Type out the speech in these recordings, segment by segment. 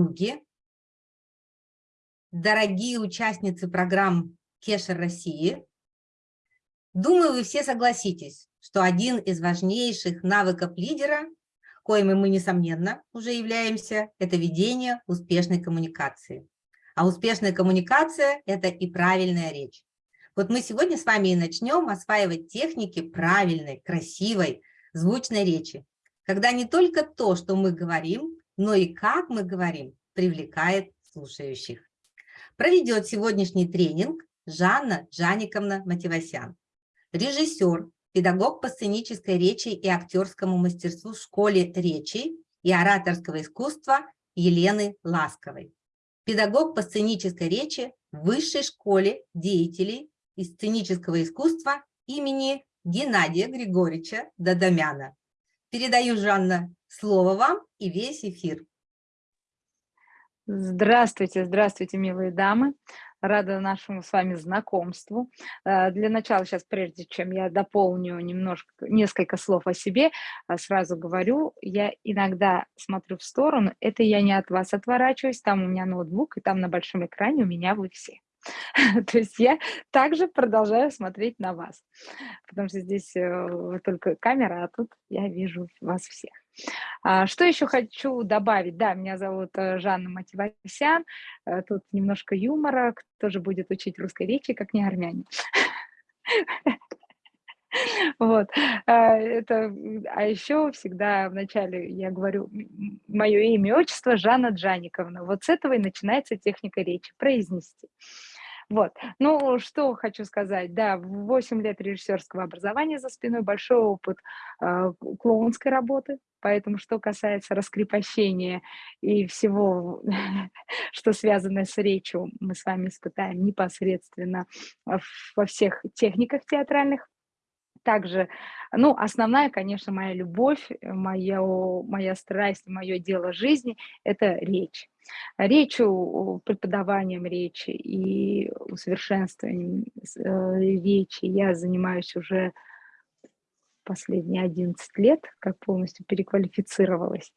подруги, дорогие участницы программ Кешер России, думаю, вы все согласитесь, что один из важнейших навыков лидера, коими мы, несомненно, уже являемся, это ведение успешной коммуникации. А успешная коммуникация – это и правильная речь. Вот мы сегодня с вами и начнем осваивать техники правильной, красивой, звучной речи, когда не только то, что мы говорим, но и как мы говорим, привлекает слушающих. Проведет сегодняшний тренинг Жанна Жаниковна Мативасян, режиссер, педагог по сценической речи и актерскому мастерству в школе речи и ораторского искусства Елены Ласковой, педагог по сценической речи в Высшей школе деятелей и сценического искусства имени Геннадия Григорьевича Дадамяна. Передаю, Жанна, слово вам и весь эфир. Здравствуйте, здравствуйте, милые дамы. Рада нашему с вами знакомству. Э, для начала сейчас, прежде чем я дополню немножко, несколько слов о себе, э, сразу говорю, я иногда смотрю в сторону, это я не от вас отворачиваюсь, там у меня ноутбук, и там на большом экране у меня вы все. То есть я также продолжаю смотреть на вас, потому что здесь э, только камера, а тут я вижу вас всех. А, что еще хочу добавить? Да, меня зовут э, Жанна Мативасян, э, тут немножко юмора, кто же будет учить русской речи, как не армяне. Вот. А, это, а еще всегда вначале я говорю мое имя, отчество Жанна Джаниковна. Вот с этого и начинается техника речи, произнести. Вот. Ну, что хочу сказать. Да, 8 лет режиссерского образования за спиной, большой опыт э, клоунской работы. Поэтому, что касается раскрепощения и всего, что связано с речью, мы с вами испытаем непосредственно во всех техниках театральных. Также, ну, основная, конечно, моя любовь, моя, моя страсть, мое дело жизни – это речь речью, преподаванием речи и усовершенствованием э, речи я занимаюсь уже последние 11 лет, как полностью переквалифицировалась.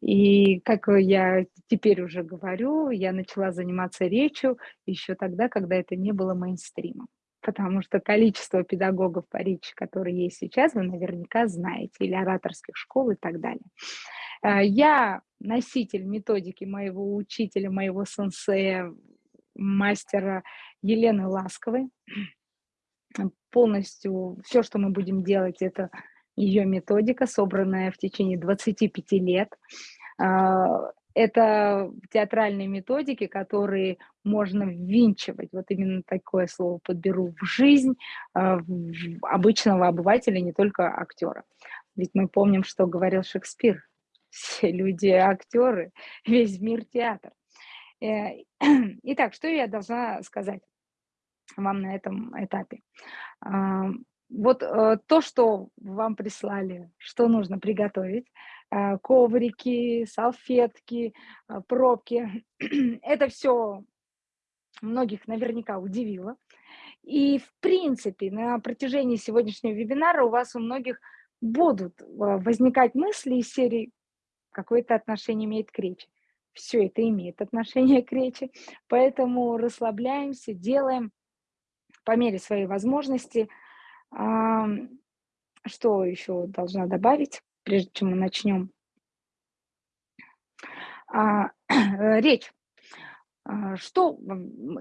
И как я теперь уже говорю, я начала заниматься речью еще тогда, когда это не было мейнстримом. Потому что количество педагогов по речи, которые есть сейчас, вы наверняка знаете, или ораторских школ и так далее. Э, я носитель методики моего учителя, моего сенсея, мастера Елены Ласковой. Полностью все, что мы будем делать, это ее методика, собранная в течение 25 лет. Это театральные методики, которые можно ввинчивать, вот именно такое слово подберу, в жизнь а, обычного обывателя, не только актера. Ведь мы помним, что говорил Шекспир, все люди актеры, весь мир театр. Э, итак, что я должна сказать вам на этом этапе? А, вот э, то, что вам прислали, что нужно приготовить, коврики, салфетки, пробки, это все многих наверняка удивило. И, в принципе, на протяжении сегодняшнего вебинара у вас у многих будут возникать мысли из серии какое-то отношение имеет к речи. Все это имеет отношение к речи, поэтому расслабляемся, делаем по мере своей возможности. Что еще должна добавить, прежде чем мы начнем? А, речь. А, что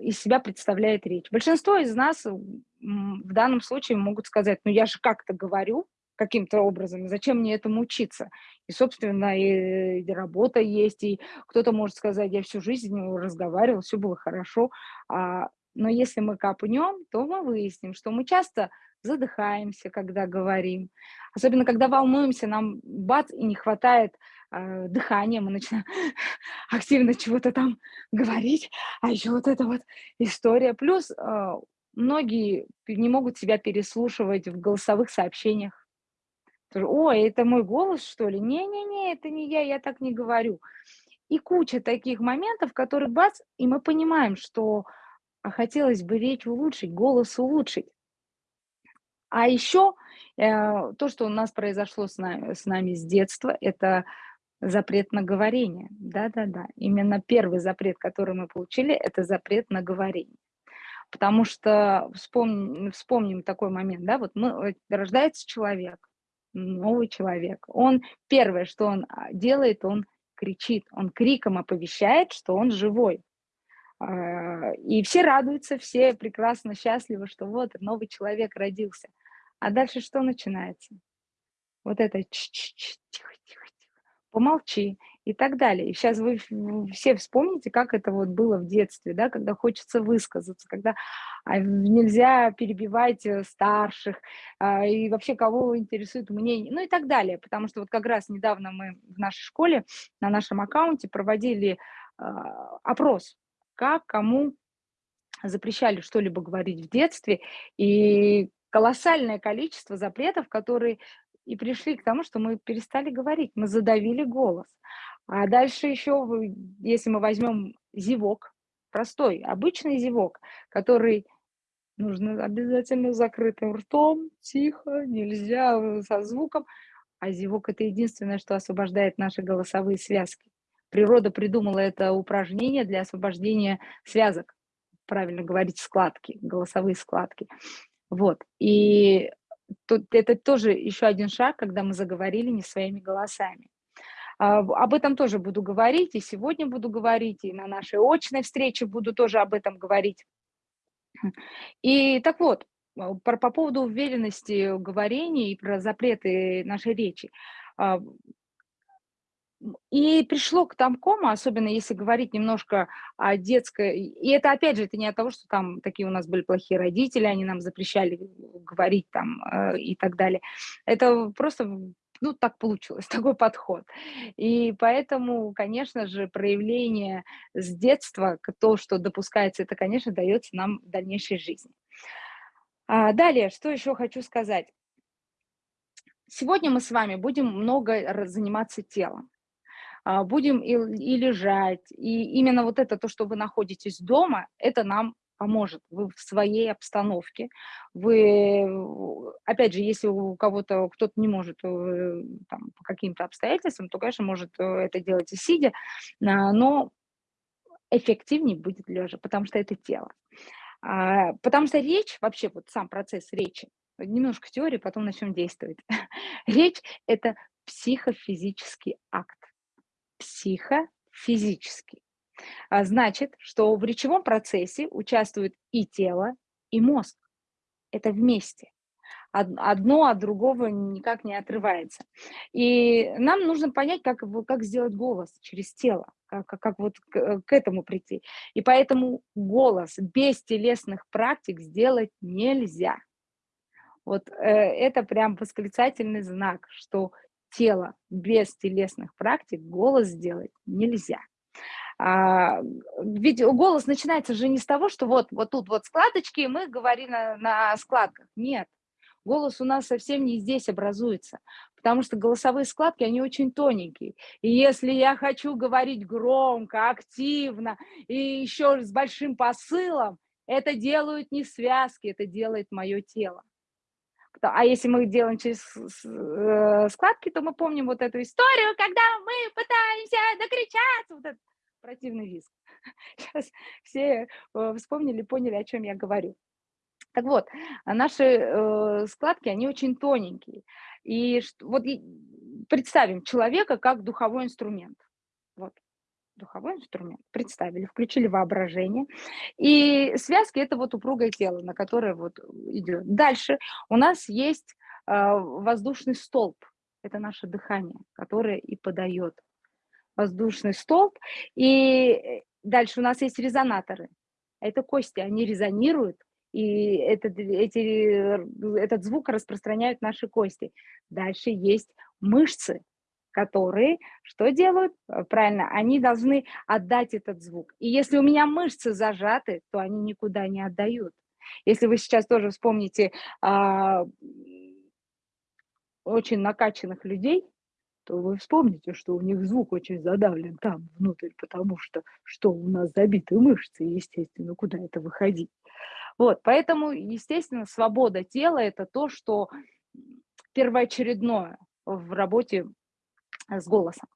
из себя представляет речь? Большинство из нас в данном случае могут сказать, ну я же как-то говорю, каким-то образом, зачем мне этому учиться? И, собственно, и, и работа есть, и кто-то может сказать, я всю жизнь разговаривал, все было хорошо, а, но если мы копнем, то мы выясним, что мы часто задыхаемся, когда говорим, особенно когда волнуемся, нам бац, и не хватает э, дыхания, мы начинаем активно чего-то там говорить, а еще вот эта вот история. Плюс э, многие не могут себя переслушивать в голосовых сообщениях, Ой, это мой голос, что ли? Не-не-не, это не я, я так не говорю. И куча таких моментов, которые бац, и мы понимаем, что а хотелось бы речь улучшить, голос улучшить. А еще э, то, что у нас произошло с нами, с нами с детства, это Запрет на говорение. Да-да-да. Именно первый запрет, который мы получили, это запрет на говорение. Потому что вспомним, вспомним такой момент, да, вот мы, рождается человек, новый человек. Он первое, что он а, делает, он кричит, он криком оповещает, что он живой. А, и все радуются, все прекрасно счастливы, что вот новый человек родился. А дальше что начинается? Вот это тихо-тихо-тихо, помолчи и так далее. И сейчас вы все вспомните, как это вот было в детстве, да, когда хочется высказаться, когда а, нельзя перебивать э, старших, а, и вообще кого интересует мнение, ну и так далее. Потому что вот как раз недавно мы в нашей школе, на нашем аккаунте проводили опрос, как, кому запрещали что-либо говорить в детстве, и колоссальное количество запретов, которые и пришли к тому, что мы перестали говорить, мы задавили голос. А дальше еще, если мы возьмем зевок, простой, обычный зевок, который нужно обязательно закрытым ртом, тихо, нельзя со звуком, а зевок – это единственное, что освобождает наши голосовые связки. Природа придумала это упражнение для освобождения связок, правильно говорить, складки, голосовые складки. Вот. И тут это тоже еще один шаг, когда мы заговорили не своими голосами. А, об этом тоже буду говорить, и сегодня буду говорить, и на нашей очной встрече буду тоже об этом говорить. И так вот, а, по, по поводу уверенности говорения и про запреты нашей речи. И пришло к тамкому, особенно если говорить немножко о детской... И это, опять же, это не от того, что там такие у нас были плохие родители, они нам запрещали говорить там э, и так далее. Это просто ну, так получилось, такой подход. И поэтому, конечно же, проявление с детства, то, что допускается, это, конечно, дается нам в дальнейшей жизни. А далее, что еще хочу сказать. Сегодня мы с вами будем много заниматься телом. А, будем и, и лежать. И именно вот это, то, что вы находитесь дома, это нам поможет. Вы в своей обстановке. Вы, опять же, если у кого-то, кто-то не может э, там, по каким-то обстоятельствам, то, конечно, может э, это делать и сидя, а, но эффективнее будет лежа, потому что это тело. А, потому что речь, вообще вот сам процесс речи, немножко теории, потом начнем действовать. Речь – это психофизический акт. Психофизический. А, значит, что в речевом процессе участвует и тело, и мозг. Это вместе. Одно от другого никак не отрывается. И нам нужно понять, как, как сделать голос через тело, как, как вот к, к этому прийти. И поэтому голос без телесных практик сделать нельзя. Вот э, это прям восклицательный знак, что тело без телесных практик голос сделать нельзя. А, ведь голос начинается же не с того, что вот, вот тут вот складочки, и мы говорим на, на складках. Нет, голос у нас совсем не здесь образуется, потому что голосовые складки, они очень тоненькие. И если я хочу говорить громко, активно и еще с большим посылом, это делают не связки, это делает мое тело. А если мы делаем через э, складки, то мы помним вот эту историю, когда мы пытаемся докричаться, вот этот противный визг. Сейчас все э, вспомнили, поняли, о чем я говорю. Так вот, наши э, складки, они очень тоненькие. И вот представим человека как духовой инструмент. Вот, духовой инструмент. Представили, включили воображение. И связки – это вот упругое тело, на которое вот идет. Дальше у нас есть э, воздушный столб. Это наше дыхание, которое и подает воздушный столб. И дальше у нас есть резонаторы. Это кости, они резонируют, и этот, эти, этот звук распространяют наши кости. Дальше есть мышцы, которые что делают? Э, правильно, они должны отдать этот звук. И если у меня мышцы зажаты, то они никуда не отдают. Если вы сейчас тоже вспомните а, очень накачанных людей, то вы вспомните, что у них звук очень задавлен там внутрь, потому что что у нас забиты мышцы, естественно, куда это выходить. Вот, поэтому, естественно, свобода тела – это то, что первоочередное в работе с голосом.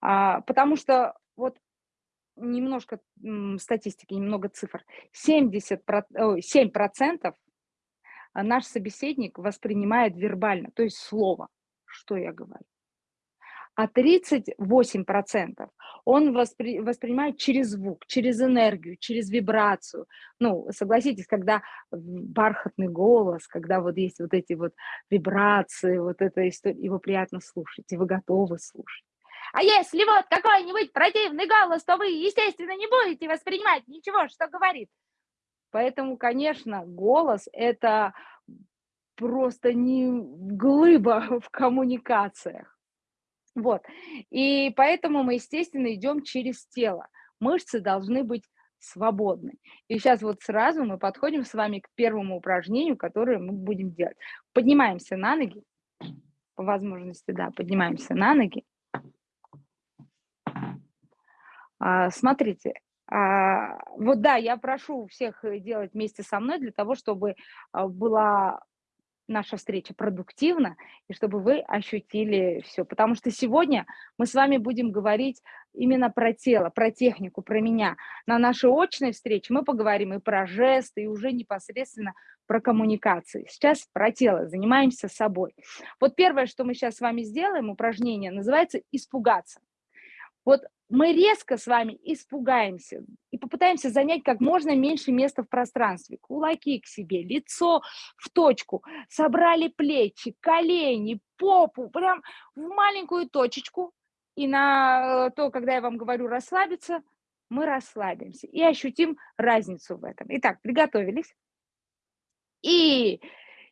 А, потому что вот немножко статистики, немного цифр. 70, 7% наш собеседник воспринимает вербально, то есть слово, что я говорю а 38% он воспри, воспринимает через звук, через энергию, через вибрацию. Ну, согласитесь, когда бархатный голос, когда вот есть вот эти вот вибрации, вот эта история, его приятно слушать, и вы готовы слушать. А если вот какой-нибудь противный голос, то вы, естественно, не будете воспринимать ничего, что говорит. Поэтому, конечно, голос – это просто не глыба в коммуникациях. Вот. И поэтому мы, естественно, идем через тело. Мышцы должны быть свободны. И сейчас вот сразу мы подходим с вами к первому упражнению, которое мы будем делать. Поднимаемся на ноги. По возможности, да, поднимаемся на ноги. А, смотрите, а, вот да, я прошу всех делать вместе со мной для того, чтобы а, была наша встреча продуктивна, и чтобы вы ощутили все. Потому что сегодня мы с вами будем говорить именно про тело, про технику, про меня. На нашей очной встрече мы поговорим и про жесты, и уже непосредственно про коммуникации. Сейчас про тело, занимаемся собой. Вот первое, что мы сейчас с вами сделаем, упражнение, называется «испугаться». Вот мы резко с вами испугаемся и попытаемся занять как можно меньше места в пространстве. Кулаки к себе, лицо в точку, собрали плечи, колени, попу, прям в маленькую точечку. И на э, то, когда я вам говорю расслабиться, мы расслабимся и ощутим разницу в этом. Итак, приготовились. И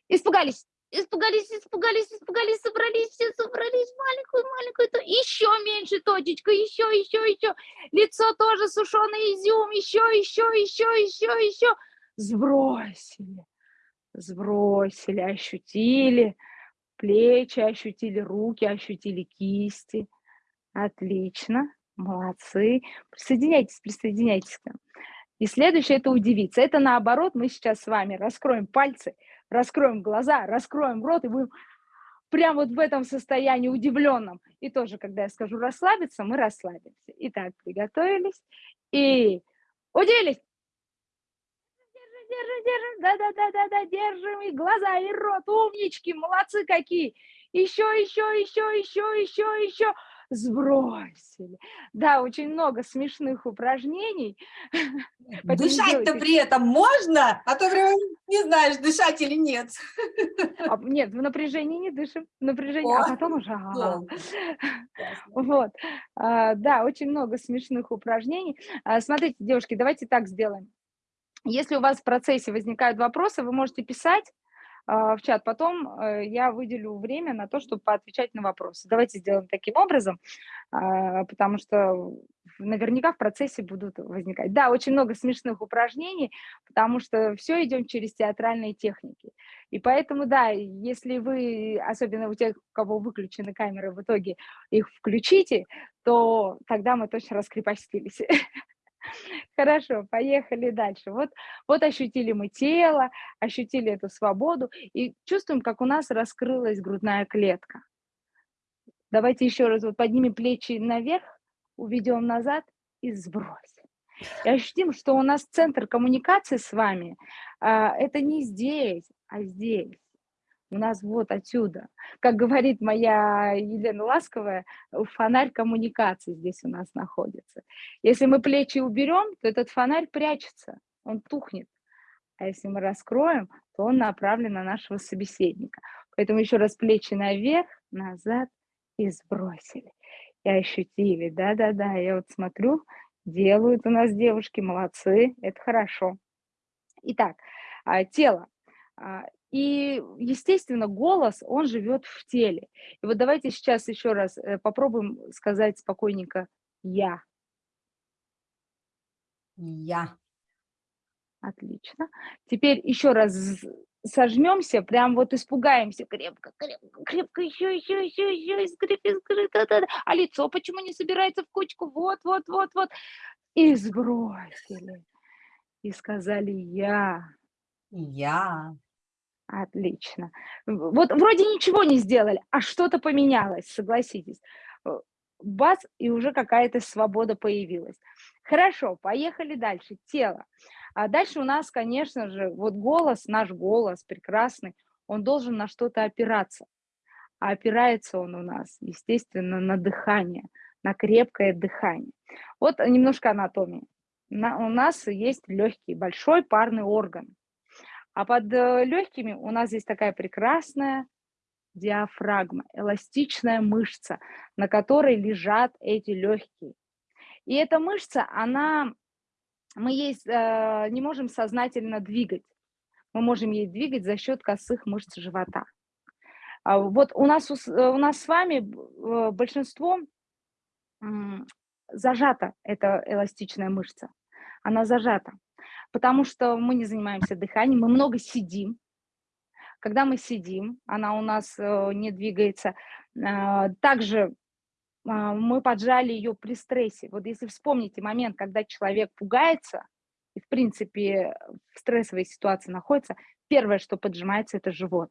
испугались испугались, испугались, испугались, собрались, все собрались, маленькую, маленькую, то еще меньше точечка, еще, еще, еще, лицо тоже сушеный изюм, еще, еще, еще, еще, еще, сбросили, сбросили, ощутили плечи, ощутили руки, ощутили кисти, отлично, молодцы, присоединяйтесь, присоединяйтесь к нам. И следующее – это удивиться. Это наоборот, мы сейчас с вами раскроем пальцы – раскроем глаза, раскроем рот и будем прям вот в этом состоянии удивленном. И тоже, когда я скажу расслабиться, мы расслабимся. Итак, приготовились и удивились. Держим, держим, держим, да-да-да-да-да, держим и глаза, и рот, умнички, молодцы какие. Еще, еще, еще, еще, еще, еще сбросили. Да, очень много смешных упражнений. Дышать-то при этом можно? А то прям не знаешь, дышать или нет. А, нет, в напряжении не дышим. В напряжении, а потом уже... А, вот. А, да, очень много смешных упражнений. А, смотрите, девушки, давайте так сделаем. Если у вас в процессе возникают вопросы, вы можете писать, в чат. Потом э, я выделю время на то, чтобы поотвечать на вопросы. Давайте сделаем таким образом, а, потому что наверняка в процессе будут возникать. Да, очень много смешных упражнений, потому что все идем через театральные техники. И поэтому, да, если вы, особенно у тех, у кого выключены камеры, в итоге их включите, то тогда мы точно раскрепостились. Хорошо, поехали дальше. Вот, вот ощутили мы тело, ощутили эту свободу и чувствуем, как у нас раскрылась грудная клетка. Давайте еще раз вот поднимем плечи наверх, уведем назад и сбросим. И ощутим, что у нас центр коммуникации с вами а, это не здесь, а здесь у нас вот отсюда. Как говорит моя Елена Ласковая, фонарь коммуникации здесь у нас находится. Если мы плечи уберем, то этот фонарь прячется, он тухнет. А если мы раскроем, то он направлен на нашего собеседника. Поэтому еще раз плечи наверх, назад и сбросили. И ощутили, да-да-да, я вот смотрю, делают у нас девушки, молодцы, это хорошо. Итак, а, тело. И, естественно, голос, он живет в теле. И вот давайте сейчас еще раз э, попробуем сказать спокойненько «я». Я. Отлично. Теперь еще раз сожмемся, прям вот испугаемся крепко, крепко, крепко, еще, еще, еще, еще, искрip, искрip, да, да, да. А лицо почему не собирается в кучку? Вот, вот, вот, вот. И сбросили. И сказали «я». Я. Отлично. Вот вроде ничего не сделали, а что-то поменялось, согласитесь. бац, и уже какая-то свобода появилась. Хорошо, поехали дальше. Тело. А дальше у нас, конечно же, вот голос, наш голос прекрасный, он должен на что-то опираться. А опирается он у нас, естественно, на дыхание, на крепкое дыхание. Вот немножко анатомии. На, у нас есть легкий, большой парный орган. А под э, легкими у нас здесь такая прекрасная диафрагма, эластичная мышца, на которой лежат эти легкие. И эта мышца, она, мы ей э, не можем сознательно двигать. Мы можем ей двигать за счет косых мышц живота. А вот у нас, у нас с вами э, большинство зажата эта эластичная мышца. Она зажата, потому что мы не занимаемся дыханием, мы много сидим. Когда мы сидим, она у нас э, не двигается. А, также а, мы поджали ее при стрессе. Вот если вспомните момент, когда человек пугается и, в принципе, в стрессовой ситуации находится, первое, что поджимается, это живот,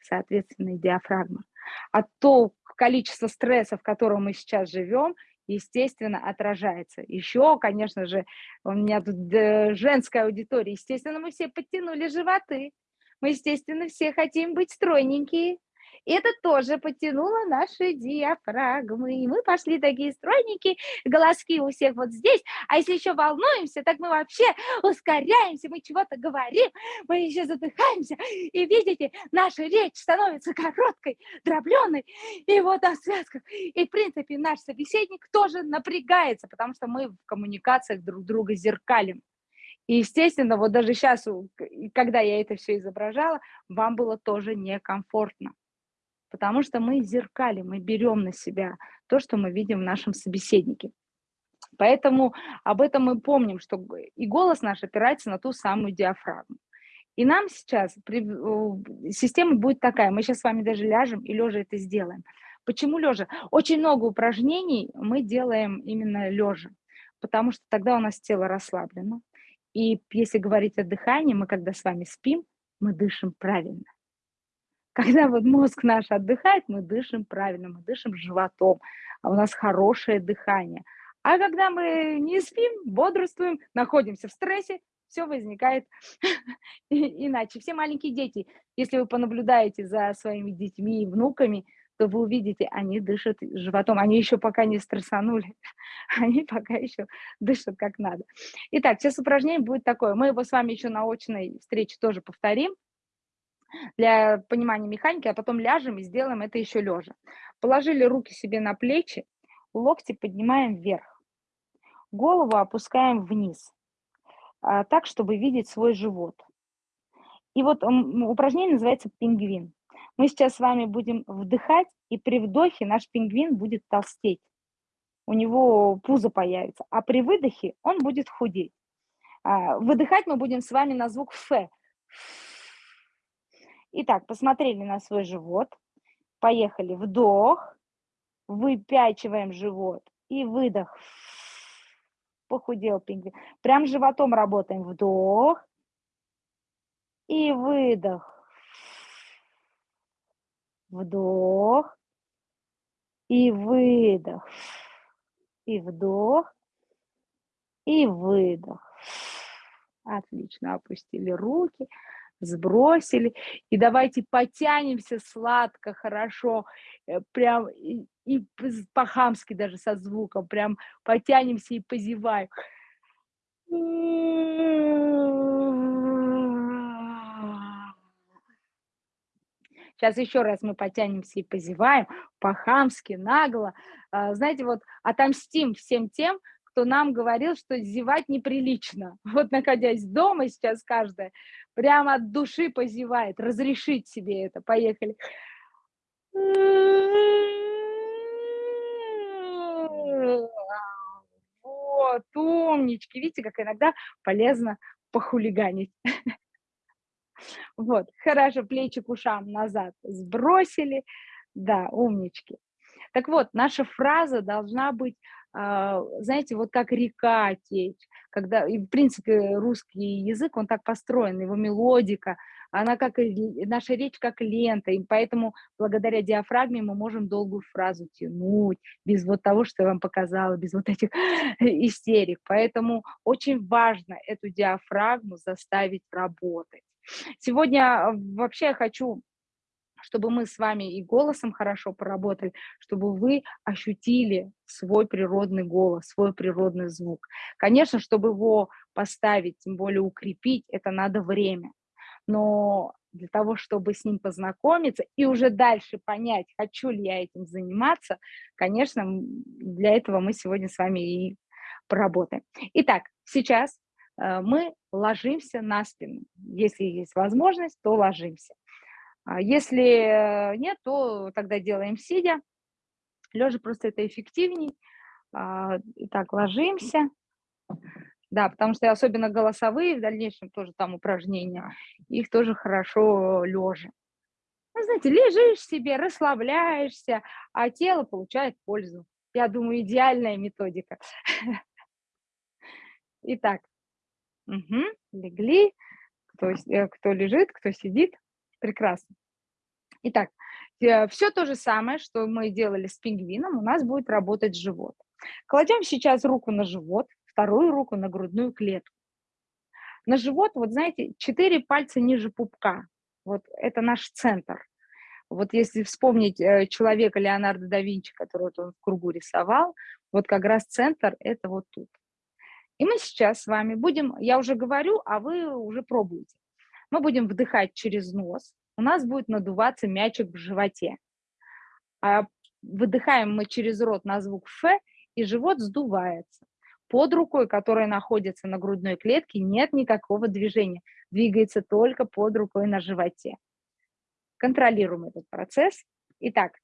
соответственно, диафрагма. А то количество стресса, в котором мы сейчас живем, естественно, отражается. Еще, конечно же, у меня тут э, женская аудитория, естественно, мы все подтянули животы. Мы, естественно, все хотим быть стройненькие, это тоже потянуло наши диафрагмы. И мы пошли такие стройненькие, голоски у всех вот здесь. А если еще волнуемся, так мы вообще ускоряемся, мы чего-то говорим, мы еще задыхаемся. И видите, наша речь становится короткой, дробленой. И вот на связках. И, в принципе, наш собеседник тоже напрягается, потому что мы в коммуникациях друг друга зеркалим. И, естественно, вот даже сейчас, когда я это все изображала, вам было тоже некомфортно потому что мы зеркалим, мы берем на себя то, что мы видим в нашем собеседнике. Поэтому об этом мы помним, что и голос наш опирается на ту самую диафрагму. И нам сейчас система будет такая, мы сейчас с вами даже ляжем и лежа это сделаем. Почему лежа? Очень много упражнений мы делаем именно лежа, потому что тогда у нас тело расслаблено. И если говорить о дыхании, мы когда с вами спим, мы дышим правильно. Когда вот мозг наш отдыхает, мы дышим правильно, мы дышим животом, а у нас хорошее дыхание. А когда мы не спим, бодрствуем, находимся в стрессе, все возникает иначе. Все маленькие дети, если вы понаблюдаете за своими детьми и внуками, то вы увидите, они дышат животом, они еще пока не стрессанули, они пока еще дышат как надо. Итак, сейчас упражнение будет такое. Мы его с вами еще на очной встрече тоже повторим для понимания механики, а потом ляжем и сделаем это еще лежа. Положили руки себе на плечи, локти поднимаем вверх, голову опускаем вниз, а, так, чтобы видеть свой живот. И вот упражнение называется пингвин. Мы сейчас с вами будем вдыхать, и при вдохе наш пингвин будет толстеть. У него пузо появится, а при выдохе он будет худеть. А, выдыхать мы будем с вами на звук «ф». Итак, посмотрели на свой живот. Поехали. Вдох. Выпячиваем живот. И выдох. Похудел пингвин. Прям животом работаем. Вдох. И выдох. Вдох. И выдох. И вдох. И выдох. Отлично. Опустили руки сбросили, и давайте потянемся сладко, хорошо, э, прям и, и по-хамски даже со звуком, прям потянемся и позеваем. Сейчас еще раз мы потянемся и позеваем, по-хамски, нагло. А, знаете, вот отомстим всем тем, кто нам говорил, что зевать неприлично. Вот находясь дома сейчас каждая, прямо от души позевает, разрешить себе это. Поехали. Вот, умнички. Видите, как иногда полезно похулиганить. Вот, хорошо, плечи к ушам назад сбросили. Да, умнички. Так вот, наша фраза должна быть знаете, вот как река течь, когда, и в принципе, русский язык, он так построен, его мелодика, она как, наша речь как лента, и поэтому благодаря диафрагме мы можем долгую фразу тянуть, без вот того, что я вам показала, без вот этих истерик. Поэтому очень важно эту диафрагму заставить работать. Сегодня вообще я хочу чтобы мы с вами и голосом хорошо поработали, чтобы вы ощутили свой природный голос, свой природный звук. Конечно, чтобы его поставить, тем более укрепить, это надо время. Но для того, чтобы с ним познакомиться и уже дальше понять, хочу ли я этим заниматься, конечно, для этого мы сегодня с вами и поработаем. Итак, сейчас э, мы ложимся на спину. Если есть возможность, то ложимся. А если нет, то тогда делаем сидя. Лежа просто это эффективней. А, итак, ложимся. Да, потому что особенно голосовые, в дальнейшем тоже там упражнения, их тоже хорошо лежа. Ну, знаете, лежишь себе, расслабляешься, а тело получает пользу. Я думаю, идеальная методика. Итак, легли, э, кто лежит, кто сидит. Прекрасно. Итак, э, все то же самое, что мы делали с пингвином, у нас будет работать живот. Кладем сейчас руку на живот, вторую руку на грудную клетку. На живот, вот знаете, четыре пальца ниже пупка. Вот это наш центр. Вот если вспомнить э, человека Леонардо да Винчи, который вот он в кругу рисовал, вот как раз центр это вот тут. И мы сейчас с вами будем, я уже говорю, а вы уже пробуете. Мы будем вдыхать через нос, у нас будет надуваться мячик в животе. А выдыхаем мы через рот на звук «ф», и живот сдувается. Под рукой, которая находится на грудной клетке, нет никакого движения. Двигается только под рукой на животе. Контролируем этот процесс. Итак,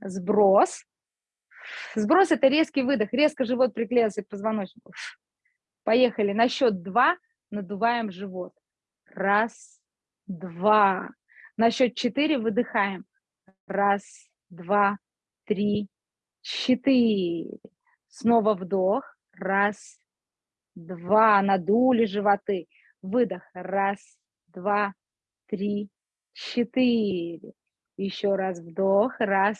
сброс. Сброс – это резкий выдох. Резко живот приклеился к позвоночнику. Поехали. На счет два надуваем живот. Раз, два. На счет четыре выдыхаем. Раз, два, три, четыре. Снова вдох. Раз, два. Надули животы. Выдох. Раз, два, три, четыре. Еще раз вдох. Раз,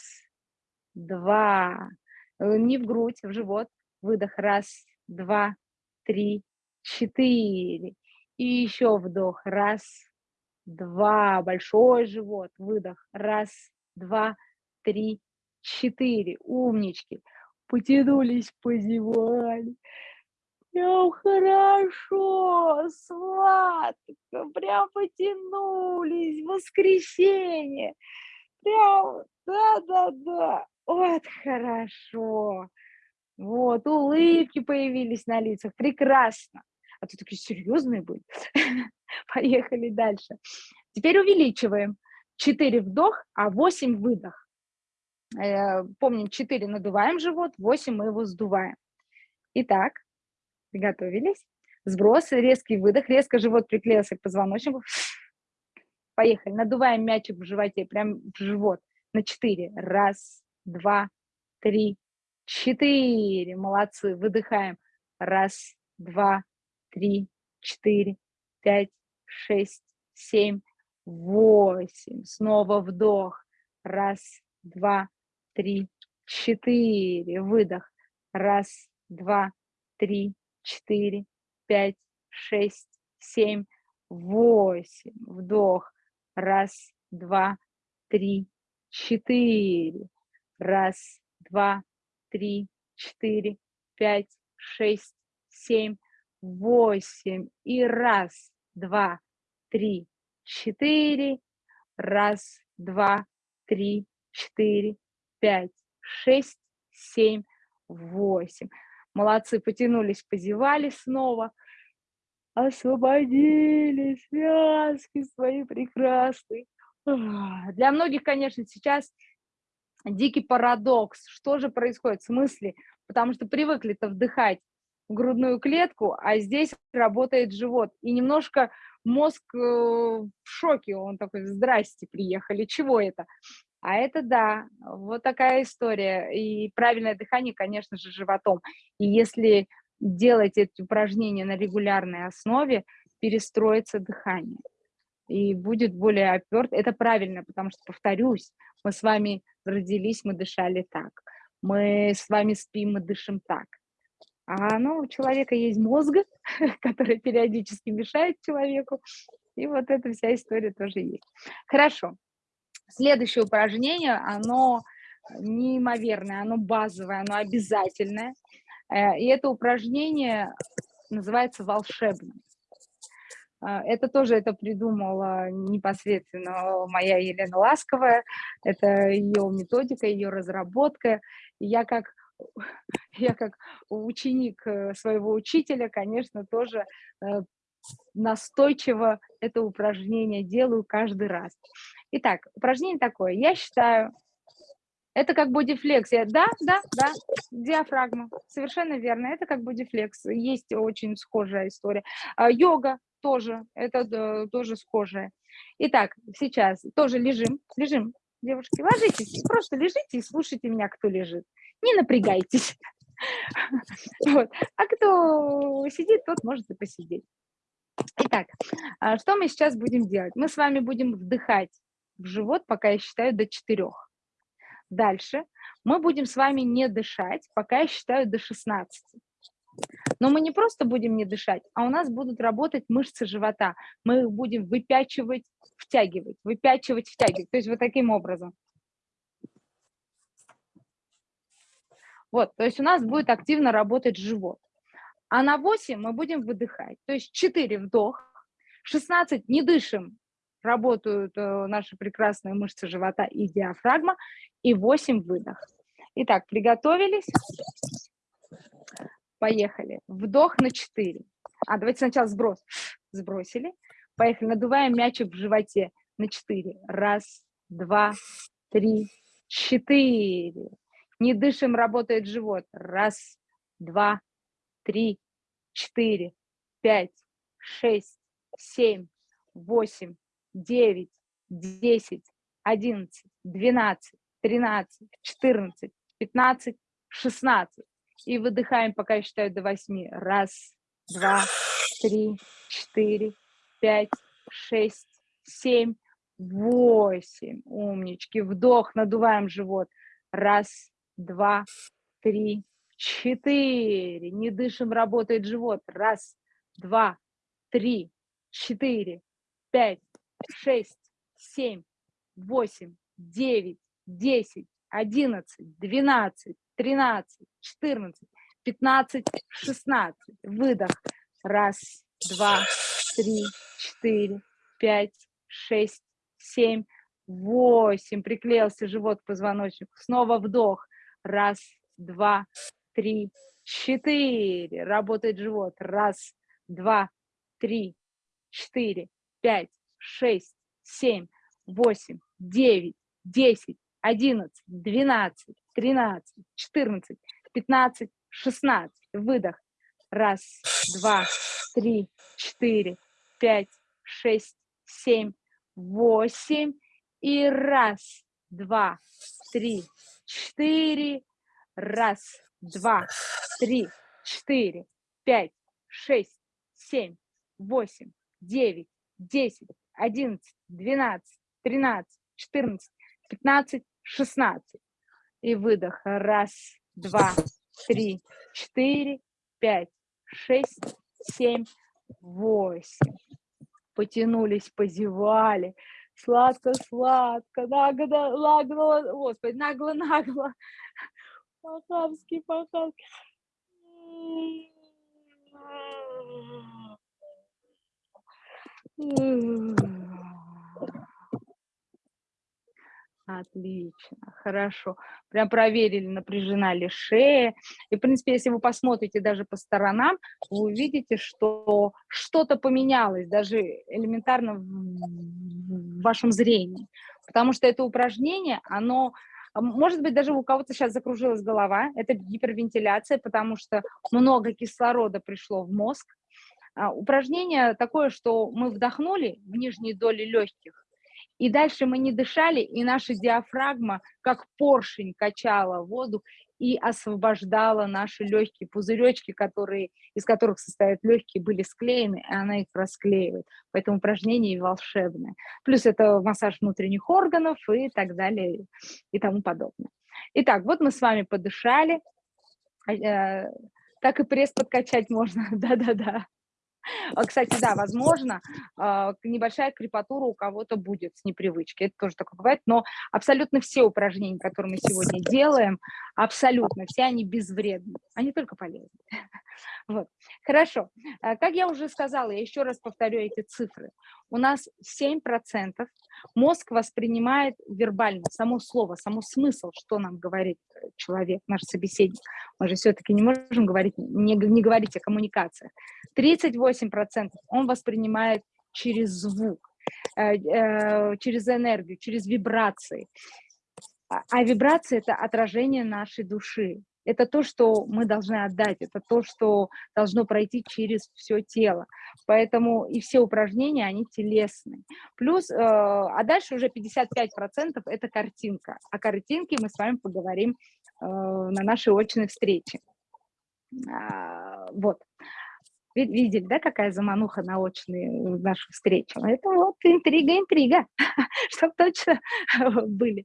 два. Не в грудь, в живот. Выдох. Раз, два, три, четыре. И еще вдох. Раз, два. Большой живот. Выдох. Раз, два, три, четыре. Умнички. Потянулись, позевали. Прям хорошо, сладко, прям потянулись, воскресенье. Прям, да-да-да, вот хорошо. Вот, улыбки появились на лицах, прекрасно а то такие серьезные были. Поехали дальше. Теперь увеличиваем. 4 вдох, а 8 выдох. Э, помним, 4 надуваем живот, 8 мы его сдуваем. Итак, приготовились. Сброс, резкий выдох, резко живот приклеился к позвоночнику. Поехали. Надуваем мячик в животе, прям в живот. На 4. Раз, два, три, четыре. Молодцы. Выдыхаем. Раз, два, три, четыре, пять, шесть, семь, восемь. Снова вдох. Раз, два, три, четыре. Выдох. Раз, два, три, четыре, пять, шесть, семь, восемь. Вдох. Раз, два, три, четыре. Раз, два, три, четыре, пять, шесть, семь, восемь. И раз, два, три, четыре. Раз, два, три, четыре, пять, шесть, семь, восемь. Молодцы, потянулись, позевали снова. Освободили связки свои прекрасные. Для многих, конечно, сейчас дикий парадокс. Что же происходит в смысле? Потому что привыкли-то вдыхать грудную клетку, а здесь работает живот. И немножко мозг э, в шоке, он такой, здрасте, приехали, чего это? А это да, вот такая история. И правильное дыхание, конечно же, животом. И если делать эти упражнения на регулярной основе, перестроится дыхание. И будет более оперт. Это правильно, потому что, повторюсь, мы с вами родились, мы дышали так. Мы с вами спим, мы дышим так. А ну, у человека есть мозг, который периодически мешает человеку. И вот эта вся история тоже есть. Хорошо. Следующее упражнение, оно неимоверное, оно базовое, оно обязательное. Э, и это упражнение называется волшебным. Э, это тоже это придумала непосредственно моя Елена Ласковая. Это ее методика, ее разработка. я как я как ученик э, своего учителя, конечно, тоже настойчиво это упражнение делаю каждый раз. Итак, упражнение такое. Я считаю, это как бодифлексия. Да, да, да, диафрагма. Совершенно верно. Это как бодифлекс. Есть очень схожая история. А, йога тоже, это да, тоже схожая. Итак, сейчас тоже лежим, лежим, девушки, ложитесь, просто лежите и слушайте меня, кто лежит. Не напрягайтесь. Вот. А кто сидит, тот может и посидеть. Итак, а, что мы сейчас будем делать? Мы с вами будем вдыхать в живот, пока я считаю до четырех. Дальше мы будем с вами не дышать, пока я считаю до 16. Но мы не просто будем не дышать, а у нас будут работать мышцы живота. Мы их будем выпячивать, втягивать, выпячивать, втягивать. То есть вот таким образом. Вот, то есть у нас будет активно работать живот. А на 8 мы будем выдыхать. То есть 4 вдох, 16 не дышим, работают э, наши прекрасные мышцы живота и диафрагма, и 8 выдох. Итак, приготовились? Поехали. Вдох на 4. А, давайте сначала сброс. Сбросили. Поехали. Надуваем мячик в животе на 4. Раз, два, три, четыре. Не дышим, работает живот. Раз, два, три, четыре, пять, шесть, семь, восемь, девять, десять, одиннадцать, двенадцать, тринадцать, четырнадцать, пятнадцать, шестнадцать. И выдыхаем, пока я считаю до восьми. Раз, два, три, четыре, пять, шесть, семь, восемь. Умнички. Вдох, надуваем живот. Раз, два, три, четыре. Не дышим, работает живот. Раз, два, три, четыре, пять, шесть, семь, восемь, девять, десять, одиннадцать, двенадцать, тринадцать, четырнадцать, пятнадцать, шестнадцать. Выдох. Раз, два, три, четыре, пять, шесть, семь, восемь. Приклеился живот к позвоночнику. Снова вдох. Раз, два, три, четыре. Работает живот. Раз, два, три, четыре, пять, шесть, семь, восемь, девять, десять, одиннадцать, двенадцать, тринадцать, четырнадцать, пятнадцать, шестнадцать. Выдох. Раз, два, три, четыре, пять, шесть, семь, восемь. И раз, два, три, четыре. Раз, два, три, четыре, пять, шесть, семь, восемь, девять, десять, одиннадцать, двенадцать, тринадцать, четырнадцать, пятнадцать, шестнадцать. И выдох. Раз, два, три, четыре, пять, шесть, семь, восемь. Потянулись, позевали. Сладко-сладко, нагло, нагло, господи, нагло-нагло. По-хамски, по-хамски. Отлично, хорошо. Прям проверили, напряжена ли шея. И, в принципе, если вы посмотрите даже по сторонам, вы увидите, что что-то поменялось, даже элементарно в вашем зрении. Потому что это упражнение, оно а может быть, даже у кого-то сейчас закружилась голова, это гипервентиляция, потому что много кислорода пришло в мозг. А, упражнение такое, что мы вдохнули в нижние доли легких, И дальше мы не дышали, и наша диафрагма, как поршень, качала воздух и освобождала наши легкие пузыречки, которые, из которых состоят легкие, были склеены, и она их расклеивает. Поэтому упражнение волшебное. Плюс это массаж внутренних органов и так далее и тому подобное. Итак, вот мы с вами подышали. Э, так и пресс подкачать можно, да-да-да. А, кстати, да, возможно, а, небольшая крепатура у кого-то будет с непривычки, это тоже такое бывает, но абсолютно все упражнения, которые мы сегодня делаем, абсолютно все они безвредны, они только полезны. Вот. Хорошо. А, как я уже сказала, я еще раз повторю эти цифры. У нас 7% мозг воспринимает вербально, само слово, само смысл, что нам говорит человек, наш собеседник. Мы же все-таки не можем говорить, не, не говорить о коммуникациях. 38% он воспринимает через звук, э, э, через энергию, через вибрации. А, а вибрация – это отражение нашей души это то, что мы должны отдать, это то, что должно пройти через все тело. Поэтому и все упражнения, они телесные. Плюс, э, а дальше уже 55% это картинка. О картинке мы с вами поговорим э, на нашей очной встрече. А, вот. Видели, да, какая замануха на очные нашу встречу? Это вот интрига, интрига, чтобы точно были.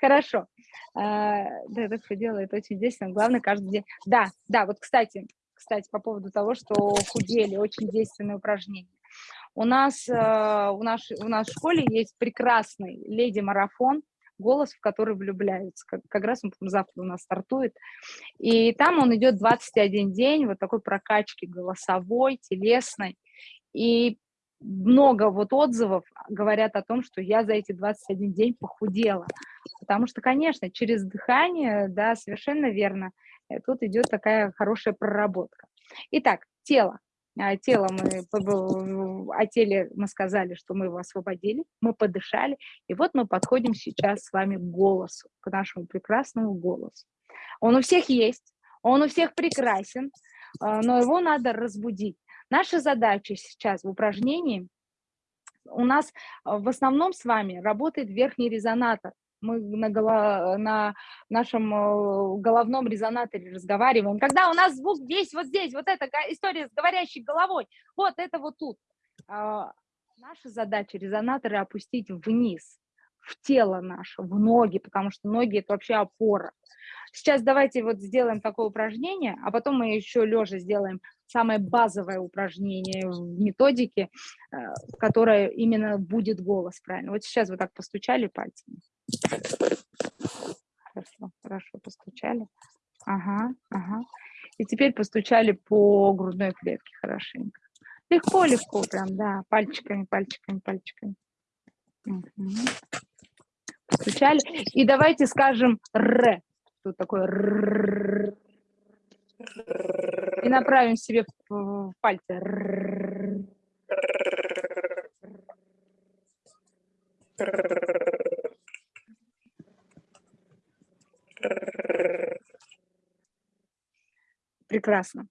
Хорошо. А, да, это все делает очень действенно. Главное, каждый день. Да, да, вот, кстати, кстати, по поводу того, что худели, очень действенное упражнение. У нас, э, у нас, в школе есть прекрасный леди-марафон, голос, в который влюбляются. Как, как раз он завтра у нас стартует. И там он идет 21 день, вот такой прокачки голосовой, телесной. И много вот отзывов говорят о том, что я за эти 21 день похудела. Потому что, конечно, через дыхание, да, совершенно верно, э, тут идет такая хорошая проработка. Итак, тело. А, тело мы, о теле мы сказали, что мы его освободили, мы подышали, и вот мы подходим сейчас с вами к голосу, к нашему прекрасному голосу. Он у всех есть, он у всех прекрасен, а, но его надо разбудить. Наша задача сейчас в упражнении, у нас а, в основном с вами работает верхний резонатор, мы на, голо, на нашем э, головном резонаторе разговариваем, когда у нас звук весь вот здесь, вот эта история с говорящей головой, вот это вот тут. А, наша задача резонаторы опустить вниз, в тело наше, в ноги, потому что ноги – это вообще опора. Сейчас давайте вот сделаем такое упражнение, а потом мы еще лежа сделаем самое базовое упражнение в методике, э, которое именно будет голос, правильно. Вот сейчас вы так постучали пальцами. Хорошо, хорошо, постучали. Ага, ага. И теперь постучали по грудной клетке хорошенько. Легко, легко, прям, да, пальчиками, пальчиками, пальчиками. Угу. Постучали. И давайте скажем «р». Тут такое «р». И направим себе пальцы. Прекрасно.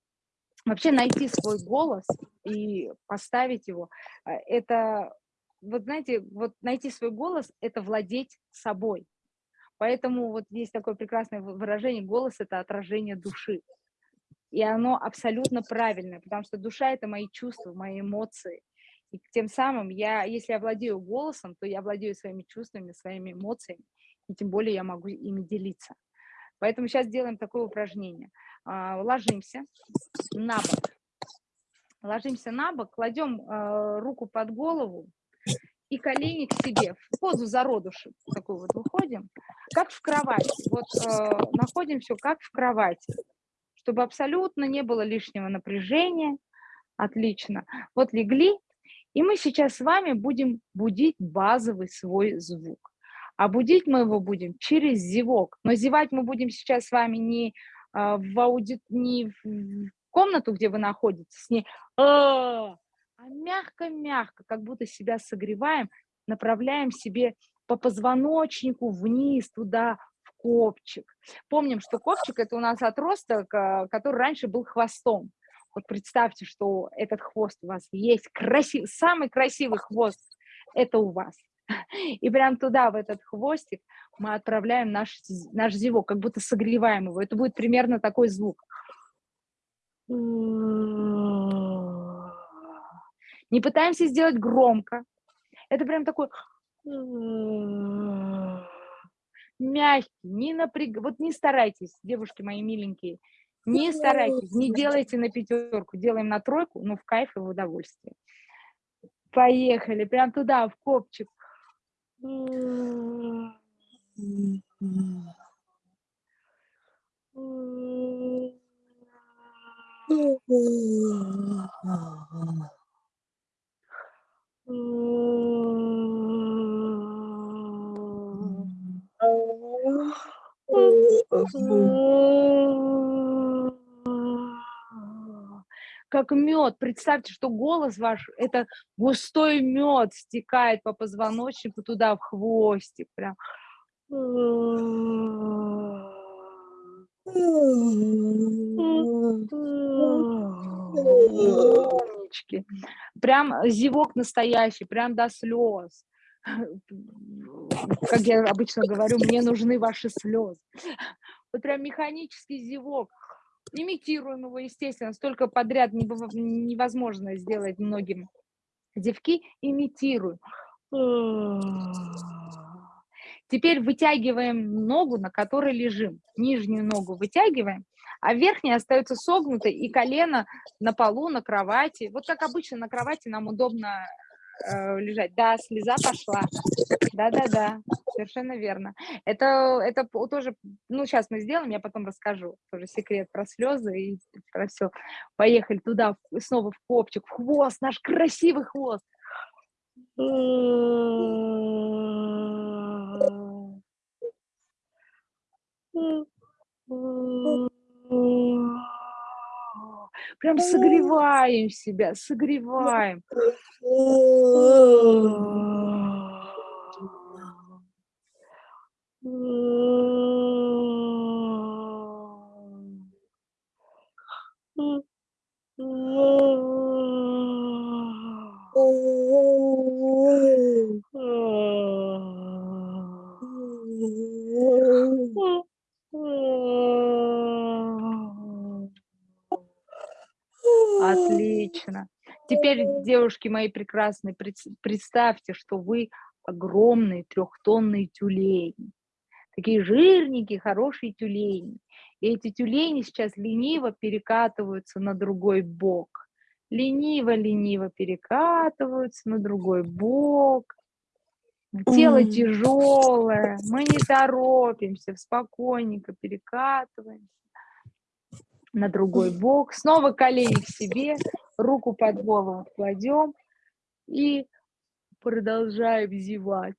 Вообще найти свой голос и поставить его, э, это, вот знаете, вот найти свой голос – это владеть собой. Поэтому вот есть такое прекрасное выражение «голос – это отражение души». И оно абсолютно правильное, потому что душа – это мои чувства, мои эмоции. И тем самым я, если я владею голосом, то я владею своими чувствами, своими эмоциями, и тем более я могу ими делиться. Поэтому сейчас делаем такое упражнение. А, ложимся на бок. Ложимся на бок, кладем а, руку под голову и колени к себе, в позу зародыши, такую вот выходим, как в кровати. Вот а, находим все как в кровати чтобы абсолютно не было лишнего напряжения. Отлично. Вот легли, и мы сейчас с вами будем будить базовый свой звук. А будить мы его будем через зевок. Но зевать мы будем сейчас с вами не, а, в, ауди... не в комнату, где вы находитесь, не а мягко-мягко, как будто себя согреваем, направляем себе по позвоночнику вниз, туда, копчик. Помним, что копчик – это у нас отросток, а, который раньше был хвостом. Вот представьте, что этот хвост у вас есть, красив... самый красивый хвост – это у вас. И прям туда, в этот хвостик, мы отправляем наш, наш зевок, как будто согреваем его. Это будет примерно такой звук. Не пытаемся сделать громко. Это прям такой мягкий, не напряг... Вот не старайтесь, девушки мои миленькие, не старайтесь, не делайте на пятерку, делаем на тройку, но в кайф и в удовольствие. Поехали, прям туда, в копчик. Как мед. Представьте, что голос ваш, это густой мед стекает по позвоночнику туда, в хвостик. Прям. Прям зевок настоящий, прям до слез. Как я обычно говорю, мне нужны ваши слезы. Вот прям механический зевок. Имитируем его, естественно, столько подряд невозможно сделать многим зевки. Имитируем. Теперь вытягиваем ногу, на которой лежим. Нижнюю ногу вытягиваем, а верхняя остается согнутой, и колено на полу, на кровати. Вот как обычно на кровати нам удобно э, лежать. Да, слеза пошла. Да-да-да, совершенно верно. Это, это тоже, ну, сейчас мы сделаем, я потом расскажу. Тоже секрет про слезы и про все. Поехали туда, снова в копчик, в хвост, наш красивый хвост. Прям согреваем себя, согреваем. Отлично. Теперь, девушки мои прекрасные, представьте, что вы огромные трехтонные тюлени. Такие жирненькие, хорошие тюлени. И эти тюлени сейчас лениво перекатываются на другой бок. Лениво-лениво перекатываются на другой бок. Тело тяжелое, мы не торопимся, спокойненько перекатываемся на другой бок. Снова колени к себе, руку под голову кладем и продолжаем зевать.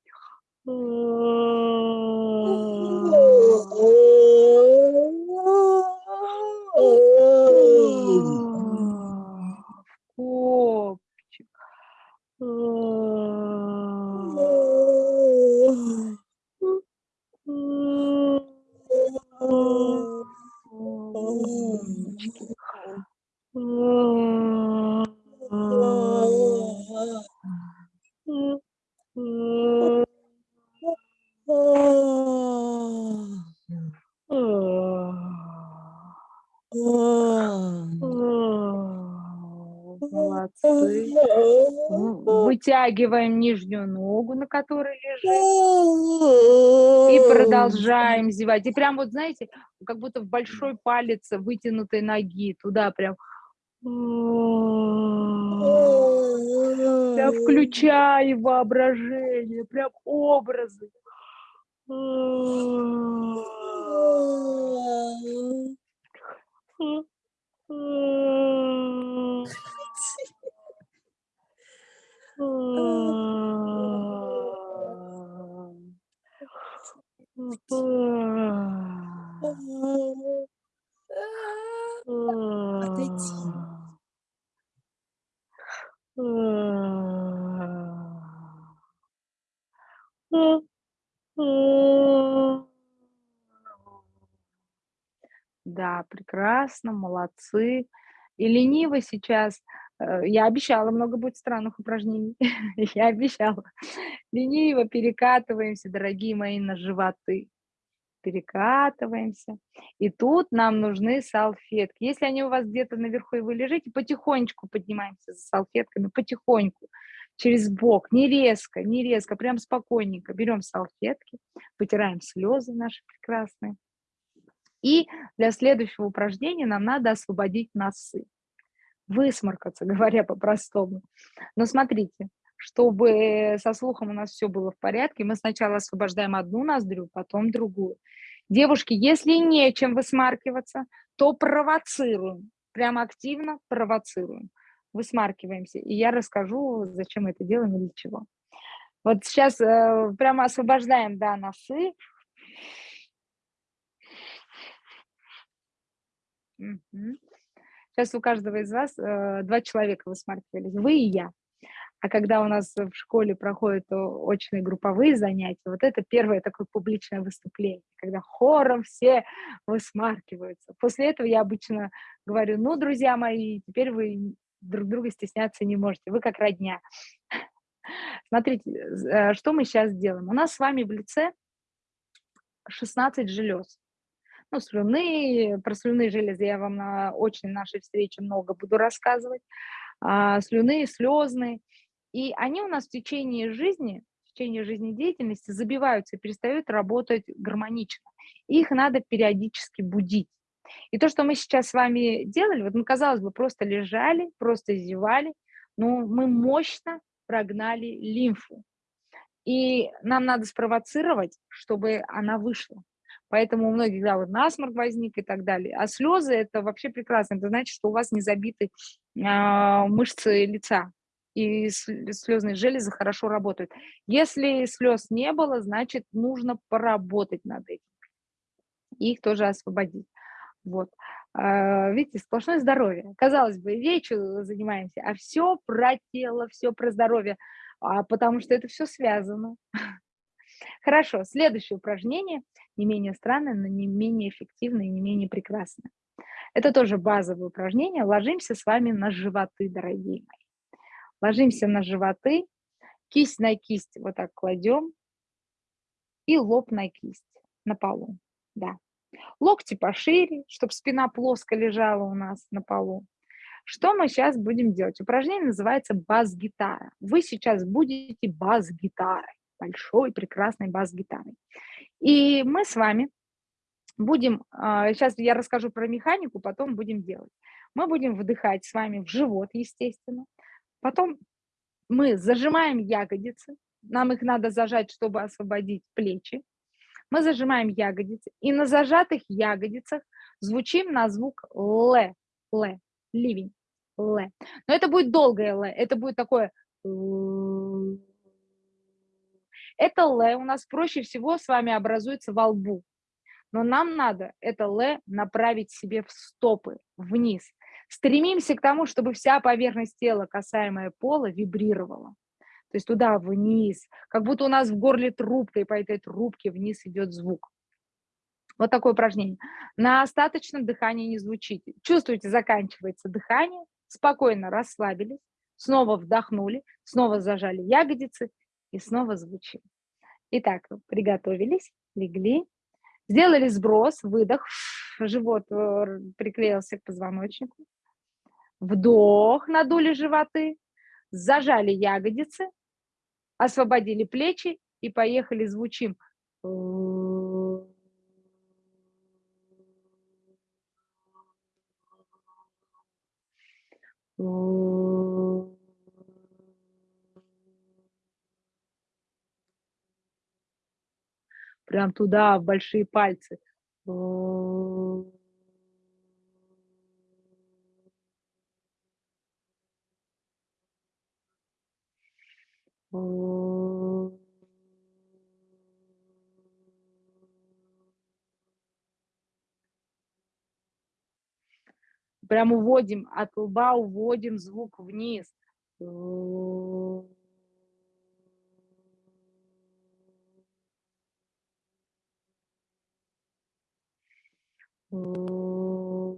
Копчик. Вытягиваем нижнюю ногу, на которой лежим. И продолжаем зевать. И прям вот, знаете, как будто в большой палец вытянутой ноги. Туда прям Прям включай воображение, прям образы. Отойти. Да, прекрасно, молодцы. И лениво сейчас я обещала, много будет странных упражнений. Я обещала. Лениво перекатываемся, дорогие мои, на животы. Перекатываемся. И тут нам нужны салфетки. Если они у вас где-то наверху, и вы лежите, потихонечку поднимаемся за салфетками, потихоньку, через бок, не резко, не резко, прям спокойненько. Берем салфетки, вытираем слезы наши прекрасные. И для следующего упражнения нам надо освободить носы высморкаться, говоря по-простому. Но смотрите, чтобы со слухом у нас все было в порядке, мы сначала освобождаем одну ноздрю, потом другую. Девушки, если нечем высмаркиваться, то провоцируем, прям активно провоцируем. Высмаркиваемся. И я расскажу, зачем мы это делаем и для чего. Вот сейчас э, прямо освобождаем, да, носы. Угу. Сейчас у каждого из вас э, два человека высмаркивались, вы и я. А когда у нас в школе проходят очные групповые занятия, вот это первое такое публичное выступление, когда хором все высмаркиваются. После этого я обычно говорю, ну, друзья мои, теперь вы друг друга стесняться не можете, вы как родня. Смотрите, э, что мы сейчас делаем. У нас с вами в лице 16 желез ну, слюны, про слюны железы я вам на очень нашей встрече много буду рассказывать, а, слюны, слезные, и они у нас в течение жизни, в течение жизнедеятельности забиваются и перестают работать гармонично. Их надо периодически будить. И то, что мы сейчас с вами делали, вот мы, казалось бы, просто лежали, просто зевали, но мы мощно прогнали лимфу. И нам надо спровоцировать, чтобы она вышла. Поэтому у многих, да, вот насморк возник и так далее. А слезы – это вообще прекрасно. Это значит, что у вас не забиты э, мышцы лица, и слезные железы хорошо работают. Если слез не было, значит, нужно поработать над этим. Их тоже освободить. Вот. А, видите, сплошное здоровье. Казалось бы, речью занимаемся, а все про тело, все про здоровье, а потому что это все связано. Хорошо, следующее упражнение не менее странное, но не менее эффективное и не менее прекрасное. Это тоже базовое упражнение. Ложимся с вами на животы, дорогие мои. Ложимся на животы, кисть на кисть вот так кладем и лоб на кисть на полу. Да. Локти пошире, чтобы спина плоско лежала у нас на полу. Что мы сейчас будем делать? Упражнение называется бас-гитара. Вы сейчас будете бас-гитарой большой, прекрасной бас-гитарой. И мы с вами будем, сейчас а, я расскажу про механику, потом будем делать. Мы будем вдыхать с вами в живот, естественно. Потом мы зажимаем ягодицы. Нам их надо зажать, чтобы освободить плечи. Мы зажимаем ягодицы. И на зажатых ягодицах звучим на звук Л. Л. Ливень. Л. Но это будет долгое Л. Это будет такое... Это Л у нас проще всего с вами образуется во лбу. Но нам надо это Л направить себе в стопы, вниз. Стремимся к тому, чтобы вся поверхность тела, касаемая пола, вибрировала. То есть туда, вниз. Как будто у нас в горле трубка, и по этой трубке вниз идет звук. Вот такое упражнение. На остаточном дыхании не звучите. Чувствуете, заканчивается дыхание, спокойно расслабились, снова вдохнули, снова зажали ягодицы и снова звучим. Итак, приготовились, легли, сделали сброс, выдох, живот э, приклеился к позвоночнику, вдох, надули животы, зажали ягодицы, освободили плечи и поехали, звучим. Прям туда, в большие пальцы. Прям уводим от лба, уводим звук вниз. Mm.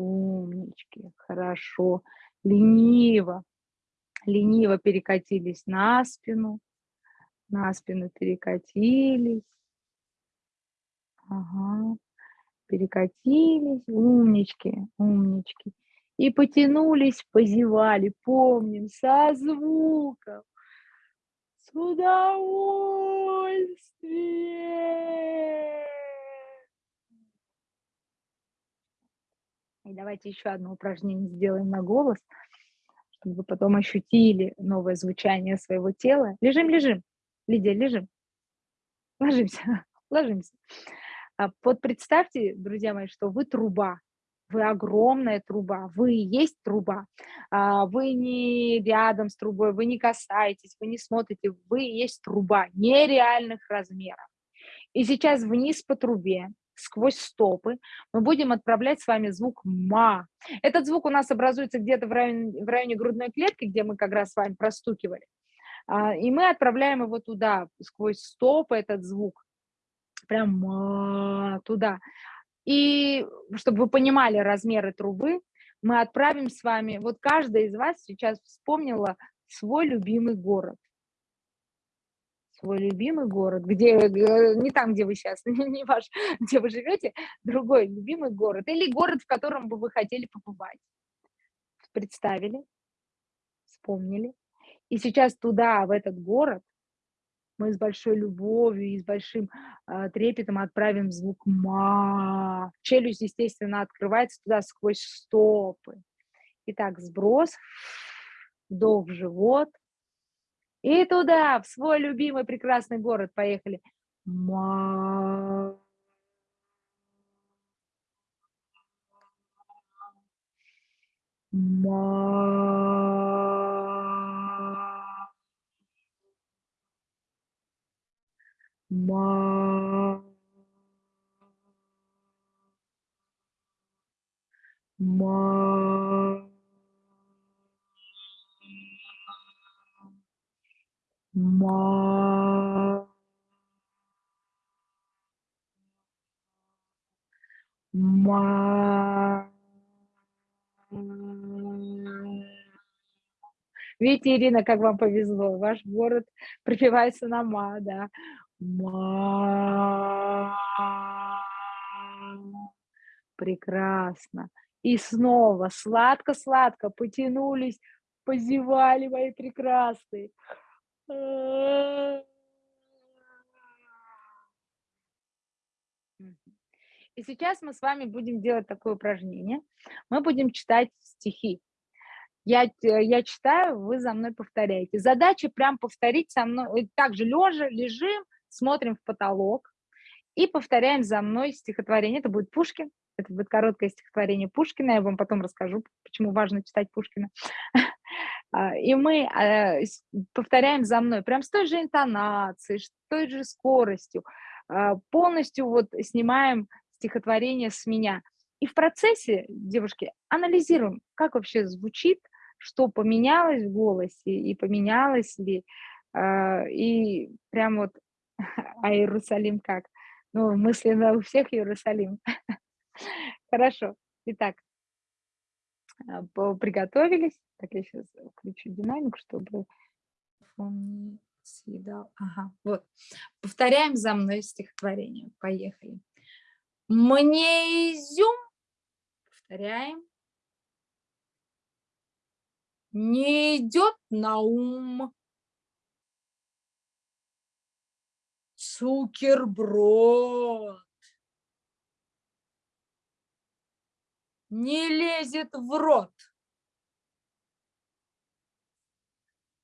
Умнички, хорошо. Лениво, лениво перекатились на спину, на спину перекатились. Ага, перекатились, умнички, умнички. И потянулись, позевали, помним, со звуком. С удовольствием. И давайте еще одно упражнение сделаем на голос, чтобы вы потом ощутили новое звучание своего тела. Лежим, лежим. Лидия, лежим. Ложимся, ложимся. А вот представьте, друзья мои, что вы труба, вы огромная труба, вы есть труба, а, вы не рядом с трубой, вы не касаетесь, вы не смотрите, вы есть труба нереальных размеров. И сейчас вниз по трубе, сквозь стопы, мы будем отправлять с вами звук «ма». Этот звук у нас образуется где-то в районе, в районе грудной клетки, где мы как раз с вами простукивали. А, и мы отправляем его туда, сквозь стопы этот звук, прям «ма» туда. И чтобы вы понимали размеры трубы, мы отправим с вами, вот каждая из вас сейчас вспомнила свой любимый город. Свой любимый город, где, э, не там, где вы сейчас, не ваш, где вы живете, другой любимый город. Или город, в котором бы вы хотели побывать. Представили, вспомнили. И сейчас туда, в этот город, мы с большой любовью и с большим э, трепетом отправим звук «ма». Челюсть, естественно, открывается туда сквозь стопы. Итак, сброс, вдох в живот. И туда, в свой любимый прекрасный город поехали. Ма. Ма. ма ма ма ма Видите, Ирина, как вам повезло. Ваш город пропивается на ма, да. Ма. Прекрасно. И снова сладко-сладко потянулись, позевали мои прекрасные. И сейчас мы с вами будем делать такое упражнение. Мы будем читать стихи. Я, я читаю, вы за мной повторяете. Задача прям повторить со мной, также лежа, лежим, смотрим в потолок и повторяем за мной стихотворение. Это будет Пушкин, это будет короткое стихотворение Пушкина, я вам потом расскажу, почему важно читать Пушкина. А, и мы а, повторяем за мной, прям с той же интонацией, с той же скоростью, а, полностью вот снимаем стихотворение с меня. И в процессе, девушки, анализируем, как вообще звучит, что поменялось в голосе, и поменялось ли, и прям вот а Иерусалим как? Ну, мысленно у всех Иерусалим. Хорошо. Итак, а, приготовились. Так, я сейчас включу динамик, чтобы он не съедал. Ага, вот. Повторяем за мной стихотворение. Поехали. Мне изюм. Повторяем. Не идет на ум. Цукерброд. Не лезет в рот.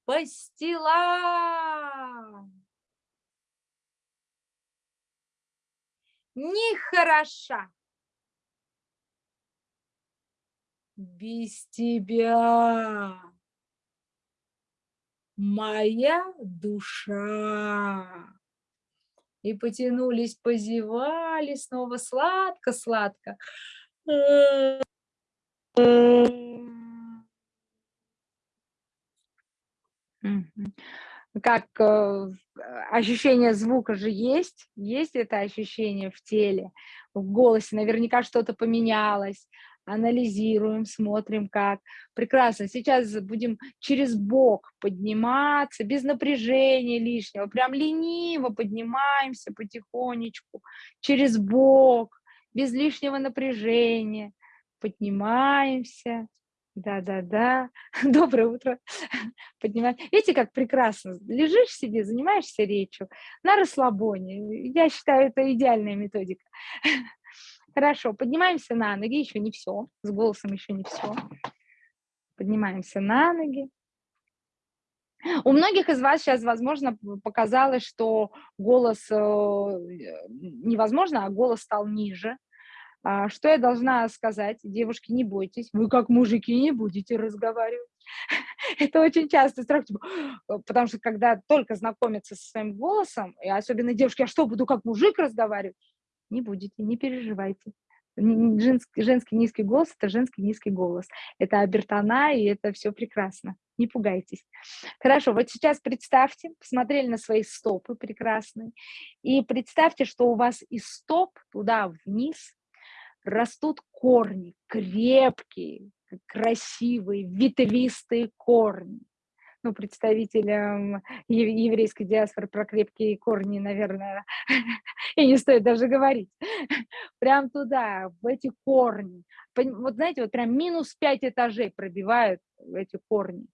Пастила. Нехороша. Без тебя моя душа. и потянулись, позевали, снова сладко-сладко. Как э, ощущение звука же есть, есть это ощущение в теле, в голосе, наверняка что-то поменялось, анализируем, смотрим как. Прекрасно, сейчас будем через бок подниматься, без напряжения лишнего, прям лениво поднимаемся потихонечку, через бок, без лишнего напряжения, поднимаемся, да-да-да, доброе утро, поднимаем. Видите, как прекрасно, лежишь себе, занимаешься речью на расслабоне, я считаю, это идеальная методика. Хорошо, поднимаемся на ноги, еще не все, с голосом еще не все. Поднимаемся на ноги. У многих из вас сейчас, возможно, показалось, что голос э, невозможно, а голос стал ниже. А, что я должна сказать? Девушки, не бойтесь, вы как мужики не будете разговаривать. Это очень часто страх, типа, потому что когда только знакомятся со своим голосом, и особенно девушки, а что, буду как мужик разговаривать? Не будете, не переживайте. Женский, женский низкий голос – это женский низкий голос. Это обертона, и это все прекрасно. Не пугайтесь. Хорошо, вот сейчас представьте, посмотрели на свои стопы прекрасные, и представьте, что у вас из стоп туда вниз растут корни, крепкие, красивые, ветвистые корни ну, представителям еврейской диаспоры про крепкие корни, наверное, и не стоит даже говорить. Прям туда, в эти корни. Вот знаете, вот прям минус 5 этажей пробивают эти корни.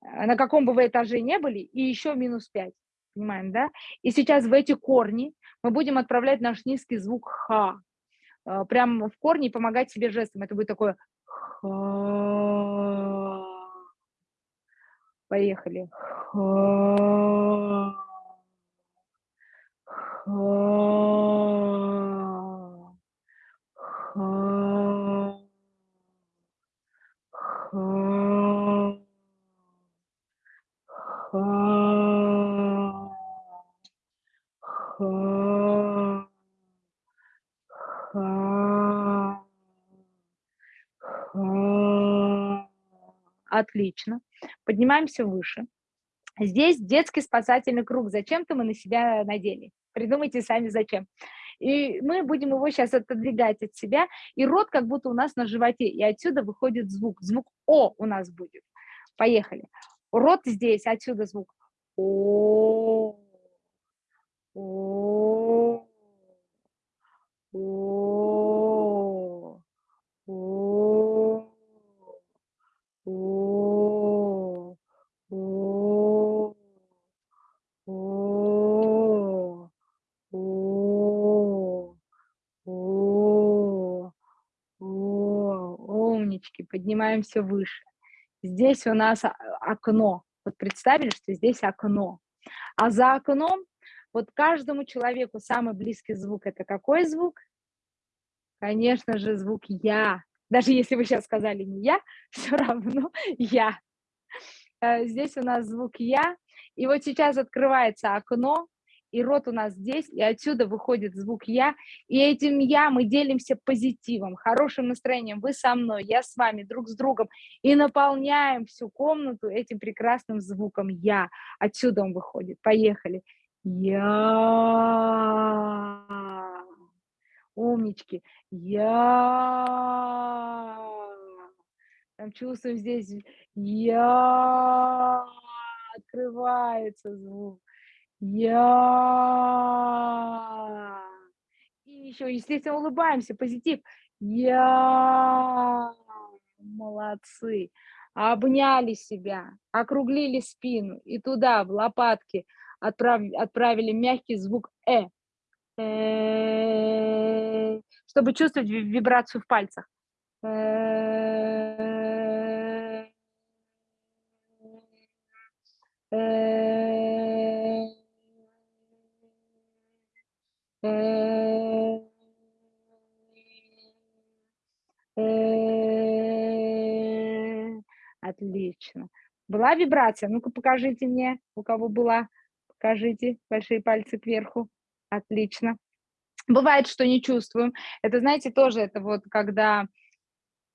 А на каком бы вы этаже не были, и еще минус 5. Понимаем, да? И сейчас в эти корни мы будем отправлять наш низкий звук «ха». А, прям в корне помогать себе жестом. Это будет такое «ха». Поехали. Отлично. Поднимаемся выше. Здесь детский спасательный круг. Зачем-то мы на себя надели. Придумайте сами, зачем. И мы будем его сейчас отодвигать от себя, и рот как будто у нас на животе, и отсюда выходит звук. Звук О у нас будет. Поехали. Рот здесь, отсюда звук О. О. О. О. О. умнички, поднимаемся выше. Здесь у нас окно. Вот представили, что здесь окно. А за окном вот каждому человеку самый близкий звук – это какой звук? Конечно же, звук «я». Даже если вы сейчас сказали не «я», все равно «я». Э, здесь у нас звук «я». И вот сейчас открывается окно, и рот у нас здесь, и отсюда выходит звук «я», и этим «я» мы делимся позитивом, хорошим настроением, вы со мной, я с вами, друг с другом, и наполняем всю комнату этим прекрасным звуком «я». Отсюда он выходит. Поехали. Я. Умнички. Я. Там чувствуем здесь я. Открывается звук. Я. И еще, естественно, улыбаемся, позитив. Я. Молодцы. Обняли себя, округлили спину и туда, в лопатки, отправ... отправили мягкий звук «э». э чтобы чувствовать вибрацию в пальцах. Э -э отлично. Была вибрация? Ну-ка покажите мне, у кого была. Покажите большие пальцы кверху. Отлично. Бывает, что не чувствуем. Это, знаете, тоже это вот когда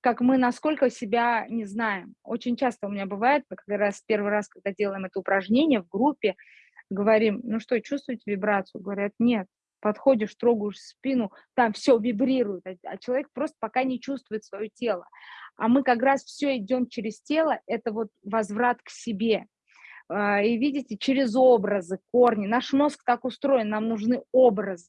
как мы насколько себя не знаем. Очень часто у меня бывает, как раз первый раз, когда делаем это упражнение в группе, говорим, ну что, чувствуете вибрацию? Говорят, нет. Подходишь, трогаешь спину, там все вибрирует, а, а человек просто пока не чувствует свое тело. А мы как раз все идем через тело, это вот возврат к себе. А, и видите, через образы, корни. Наш мозг так устроен, нам нужны образы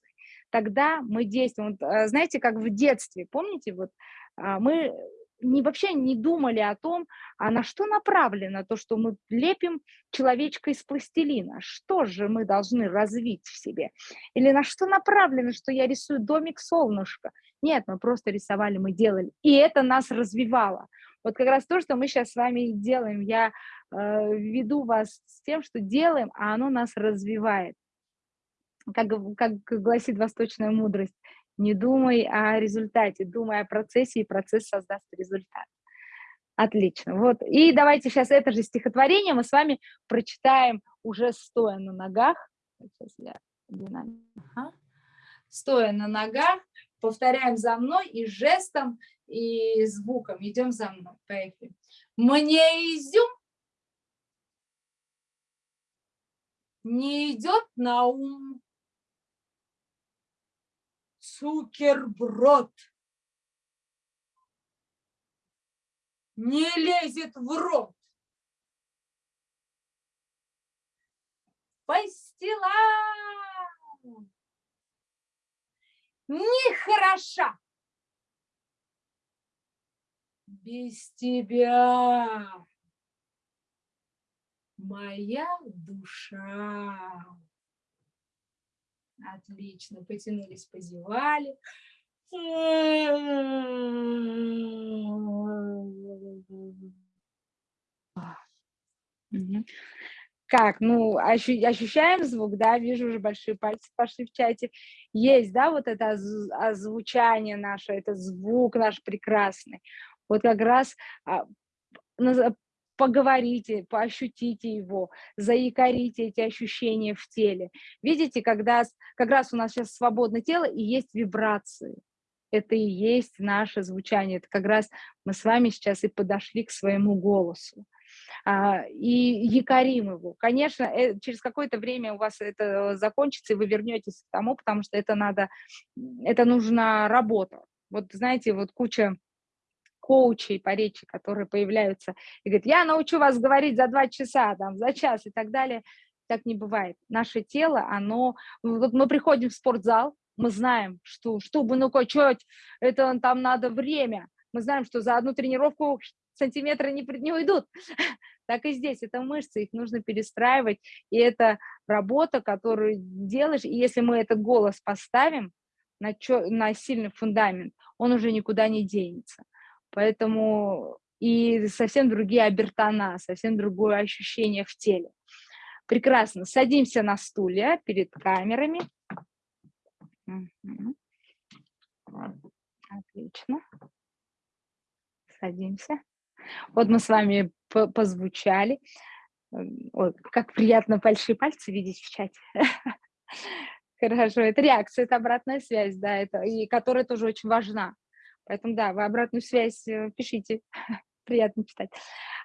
тогда мы действуем. Вот, э, знаете, как в детстве, помните, вот а, мы не, вообще не думали о том, а на что направлено то, что мы лепим человечка из пластилина. Что же мы должны развить в себе? Или на что направлено, что я рисую домик солнышко? Нет, мы просто рисовали, мы делали. И это нас развивало. Вот как раз то, что мы сейчас с вами делаем. Я э, веду вас с тем, что делаем, а оно нас развивает как, как гласит восточная мудрость, не думай о результате, думай о процессе, и процесс создаст результат. Отлично. Вот. И давайте сейчас это же стихотворение мы с вами прочитаем уже стоя на ногах. Сейчас я ага. Стоя на ногах, повторяем за мной и жестом, и звуком. Идем за мной. Поехали. Мне изюм не идет на ум Цукерброд не лезет в рот. Пастила нехороша. Без тебя моя душа. Отлично. Потянулись, позевали. Как, ну, ощущаем звук, да, вижу уже большие пальцы пошли в чате. Есть, да, вот это озвучание наше, это звук наш прекрасный. Вот как раз а, поговорите, поощутите его, заикарите эти ощущения в теле. Видите, когда как раз у нас сейчас свободное тело и есть вибрации. Это и есть наше звучание. Это как раз мы с вами сейчас и подошли к своему голосу. А, и якорим его. Конечно, э, через какое-то время у вас это закончится, и вы вернетесь к тому, потому что это надо, это нужна работа. Вот знаете, вот куча коучей по речи, которые появляются и говорят, я научу вас говорить за два часа, там, за час и так далее. Так не бывает. Наше тело, оно... Вот мы приходим в спортзал, мы знаем, что чтобы ну качать, это там надо время. Мы знаем, что за одну тренировку сантиметры не, не уйдут. Так и здесь, это мышцы, их нужно перестраивать, и это работа, которую делаешь, и если мы этот голос поставим на, чё, на сильный фундамент, он уже никуда не денется. Поэтому и совсем другие обертона, совсем другое ощущение в теле. Прекрасно. Садимся на стулья перед камерами. Отлично. Садимся. Вот мы с вами позвучали. Ой, как приятно большие пальцы видеть в чате. Хорошо, это реакция, это обратная связь, да, это, и которая тоже очень важна. Поэтому, да, вы обратную связь э, пишите, приятно читать.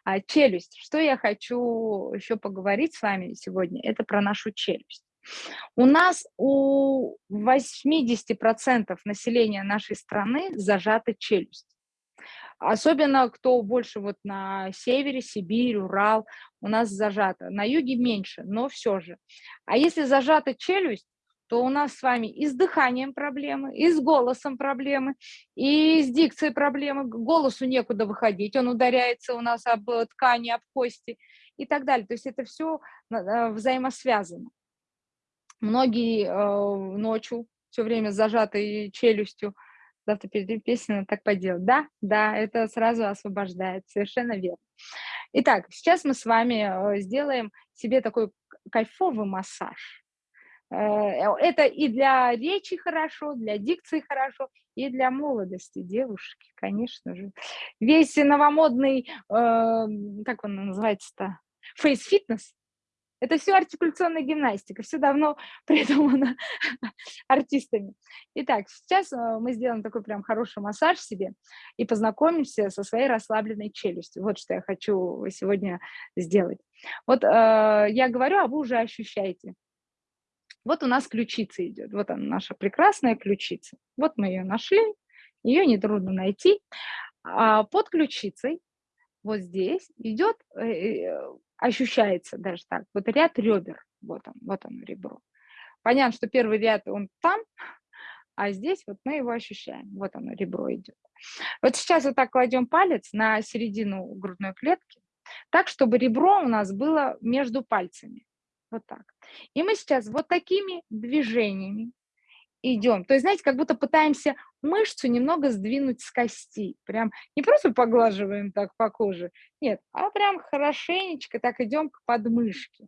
А, челюсть. Что я хочу еще поговорить с вами сегодня, это про нашу челюсть. У нас у 80% населения нашей страны зажата челюсть. Особенно кто больше вот на севере, Сибирь, Урал, у нас зажата. На юге меньше, но все же. А если зажата челюсть, то у нас с вами и с дыханием проблемы, и с голосом проблемы, и с дикцией проблемы. Голосу некуда выходить, он ударяется у нас об ткани, об кости и так далее. То есть это все э, взаимосвязано. Многие э, ночью все время зажатой челюстью, завтра перед песней так поделать. Да, да, это сразу освобождает, совершенно верно. Итак, сейчас мы с вами э, сделаем себе такой кайфовый массаж Э, это и для речи хорошо, для дикции хорошо, и для молодости девушки, конечно же. Весь новомодный, э, как он называется-то, фейс-фитнес, Это все артикуляционная гимнастика, все давно придумано артистами. Итак, сейчас э, мы сделаем такой прям хороший массаж себе и познакомимся со своей расслабленной челюстью. Вот что я хочу сегодня сделать. Вот э, я говорю, а вы уже ощущаете. Вот у нас ключица идет. Вот она, наша прекрасная ключица. Вот мы ее нашли. Ее нетрудно найти. А под ключицей вот здесь идет, э, э, ощущается даже так, вот ряд ребер, вот он, вот он ребро. Понятно, что первый ряд он там, а здесь вот мы его ощущаем, вот оно ребро идет. Вот сейчас вот так кладем палец на середину грудной клетки, так, чтобы ребро у нас было между пальцами, вот так. И мы сейчас вот такими движениями идем. То есть, знаете, как будто пытаемся мышцу немного сдвинуть с кости. Прям не просто поглаживаем так по коже, нет, а прям хорошенечко так идем к подмышке.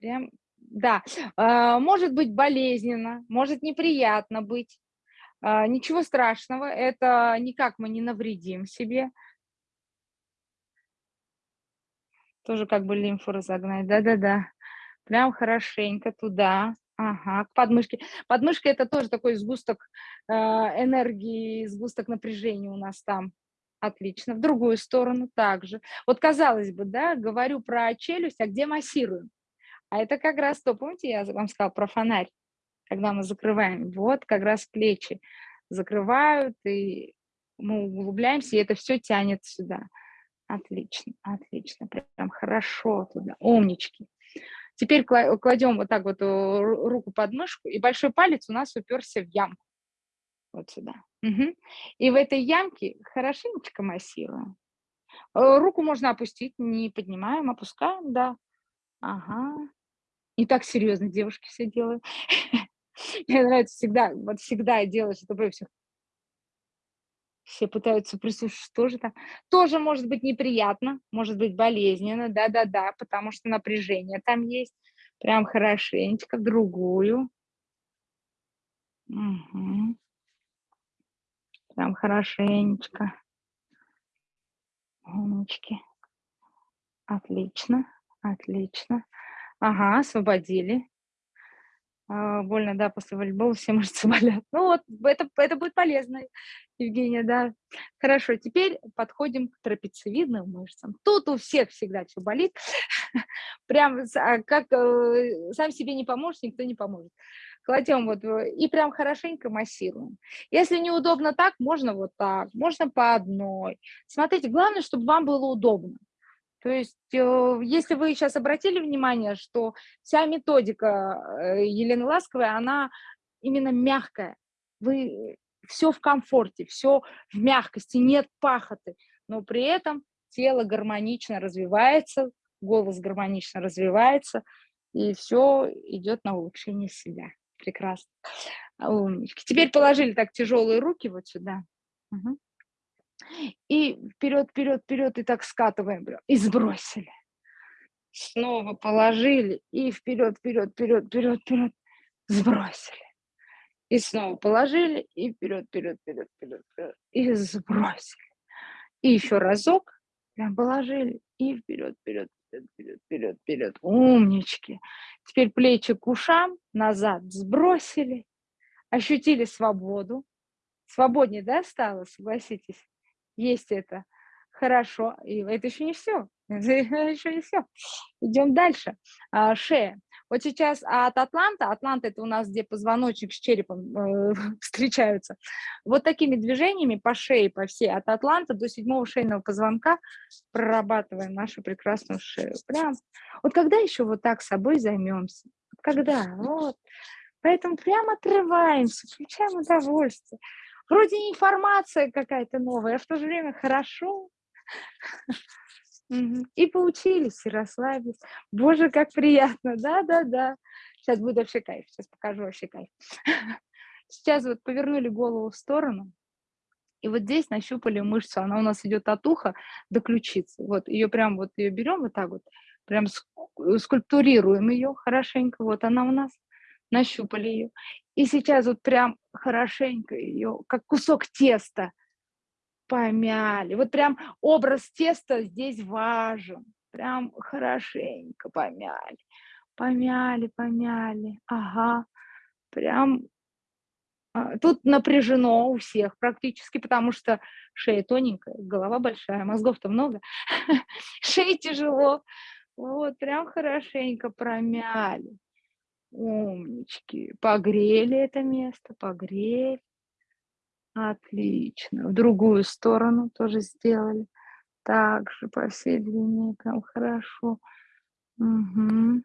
Прям, да. А, может быть болезненно, может неприятно быть. А, ничего страшного, это никак мы не навредим себе. Тоже как бы лимфу разогнать, да-да-да. Прям хорошенько туда. Ага, к подмышке. Подмышка– это тоже такой сгусток э, энергии, сгусток напряжения у нас там. Отлично. В другую сторону также. Вот казалось бы, да, говорю про челюсть, а где массируем? А это как раз то, помните, я вам сказала про фонарь, когда мы закрываем. Вот как раз плечи закрывают, и мы углубляемся, и это все тянет сюда. Отлично, отлично, прям хорошо туда, умнички. Теперь кладем вот так вот э, руку под мышку, и большой палец у нас уперся в ямку. Вот сюда. Угу. И в этой ямке хорошенечко массируем. Э, руку можно опустить, не поднимаем, опускаем, да. Ага. Не так серьезно девушки все делают. Мне нравится всегда, вот всегда делать, чтобы все все пытаются прислушаться, что же там. Тоже может быть неприятно, может быть болезненно, да-да-да, потому что напряжение там есть. Прям хорошенечко, другую. Угу. Прям хорошенечко. Умнички. Отлично, отлично. Ага, освободили. А, больно, да, после волейбола все мышцы болят. Ну вот, это, это будет полезно, Евгения, да. Хорошо, теперь подходим к трапециевидным мышцам. Тут у всех всегда все болит. Прям а, как э, сам себе не поможешь, никто не поможет. Кладем вот и прям хорошенько массируем. Если неудобно так, можно вот так, можно по одной. Смотрите, главное, чтобы вам было удобно. То есть, э, если вы сейчас обратили внимание, что вся методика э, Елены Ласковой, она именно мягкая. Вы все в комфорте, все в мягкости, нет пахоты, но при этом тело гармонично развивается, голос гармонично развивается, и все идет на улучшение себя. Прекрасно. Теперь положили так тяжелые руки вот сюда. Угу. И вперед, вперед, вперед, и так скатываем, и сбросили. Снова положили, и вперед, вперед, вперед, вперед, вперед, сбросили. И снова положили, и вперед, вперед, вперед, вперед, вперед, и сбросили. И еще разок, прям положили, и вперед, вперед, вперед, вперед, вперед, вперед. Умнички. Теперь плечи к ушам, назад сбросили, ощутили свободу. Свободнее, да, стало, согласитесь? Есть это. Хорошо. И это еще не все. Еще не все. Идем дальше. А, шея. Вот сейчас от Атланта, Атланта это у нас, где позвоночник с черепом э, встречаются, вот такими движениями по шее, по всей, от Атланта до седьмого шейного позвонка прорабатываем нашу прекрасную шею. Прям. Вот когда еще вот так собой займемся? Когда? Вот. Поэтому прям отрываемся, включаем удовольствие. Вроде информация какая-то новая, а в то же время хорошо. И поучились, и расслабились. Боже, как приятно, да-да-да. Сейчас будет вообще кайф, сейчас покажу вообще кайф. Сейчас вот повернули голову в сторону, и вот здесь нащупали мышцу, она у нас идет от уха до ключицы. Вот ее прям вот ее берем вот так вот, прям скульптурируем ее хорошенько, вот она у нас, нащупали ее. И сейчас вот прям хорошенько ее, как кусок теста, помяли. Вот прям образ теста здесь важен. Прям хорошенько помяли. Помяли, помяли. Ага. Прям а, тут напряжено у всех практически, потому что шея тоненькая, голова большая, мозгов-то много, шея тяжело. Вот, прям хорошенько промяли. Умнички. Погрели это место, погрели. Отлично. В другую сторону тоже сделали. Так же по всей длине, прям хорошо. Угу.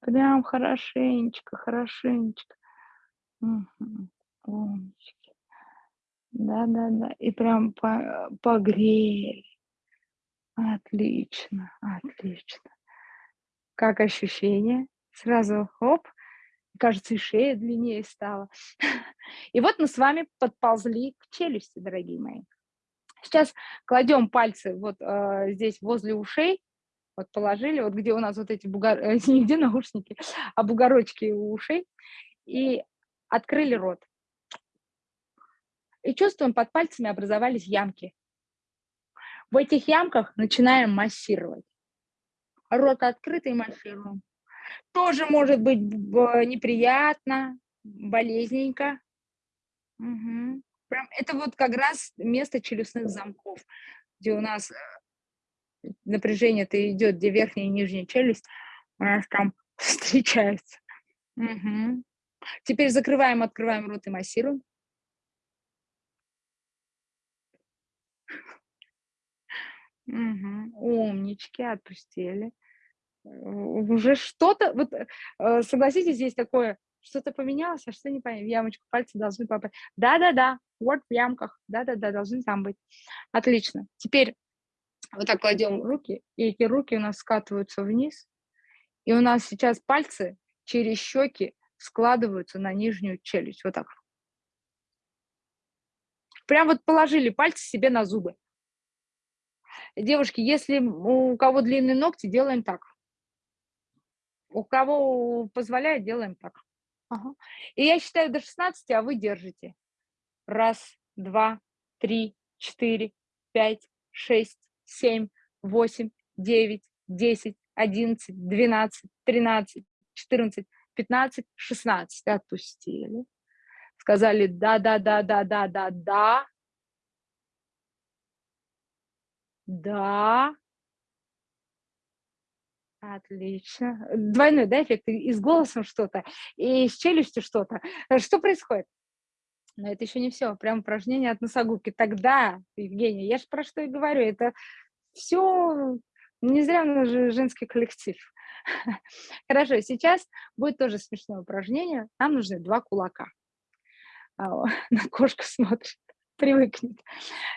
Прям хорошенечко, хорошенечко. Угу. Умнички. Да-да-да. И прям по погрели. Отлично, отлично. Как ощущение? Сразу хоп, кажется, и шея длиннее стала. И вот мы с вами подползли к челюсти, дорогие мои. Сейчас кладем пальцы вот э, здесь возле ушей, вот положили, вот где у нас вот эти бугор... Э, не где наушники, а бугорочки у ушей, и открыли рот. И чувствуем, под пальцами образовались ямки. В этих ямках начинаем массировать. Рот открытый массируем. Тоже может быть неприятно, болезненько. Угу. Прям это вот как раз место челюстных замков, где у нас э, напряжение-то идет, где верхняя и нижняя челюсть, у нас там встречаются. Угу. Теперь закрываем, открываем рот и массируем. Угу. Умнички, отпустили. Уже что-то, вот э, согласитесь, здесь такое, что-то поменялось, а что не понятно, в ямочку пальцы должны попасть. Да-да-да, вот в ямках, да-да-да, должны там быть. Отлично. Теперь вот так кладем руки, и эти руки у нас скатываются вниз, и у нас сейчас пальцы через щеки складываются на нижнюю челюсть, вот так. Прям вот положили пальцы себе на зубы. Девушки, если у кого длинные ногти, делаем так. У кого позволяет, делаем так. Ага. И я считаю до 16, а вы держите. Раз, два, три, четыре, пять, шесть, семь, восемь, девять, десять, одиннадцать, двенадцать, тринадцать, четырнадцать, пятнадцать, шестнадцать. Отпустили. Сказали да-да-да-да-да-да-да. Да. Отлично. Двойной, да, эффект? И с голосом что-то, и с челюстью что-то. Э, что происходит? Но это еще не все. Прям упражнение от носогубки. Тогда, Евгения, я же про что и говорю, это все не зря у нас же женский коллектив. Хорошо, сейчас будет тоже смешное упражнение. Нам нужны два кулака. А, на кошка смотрит привыкнет.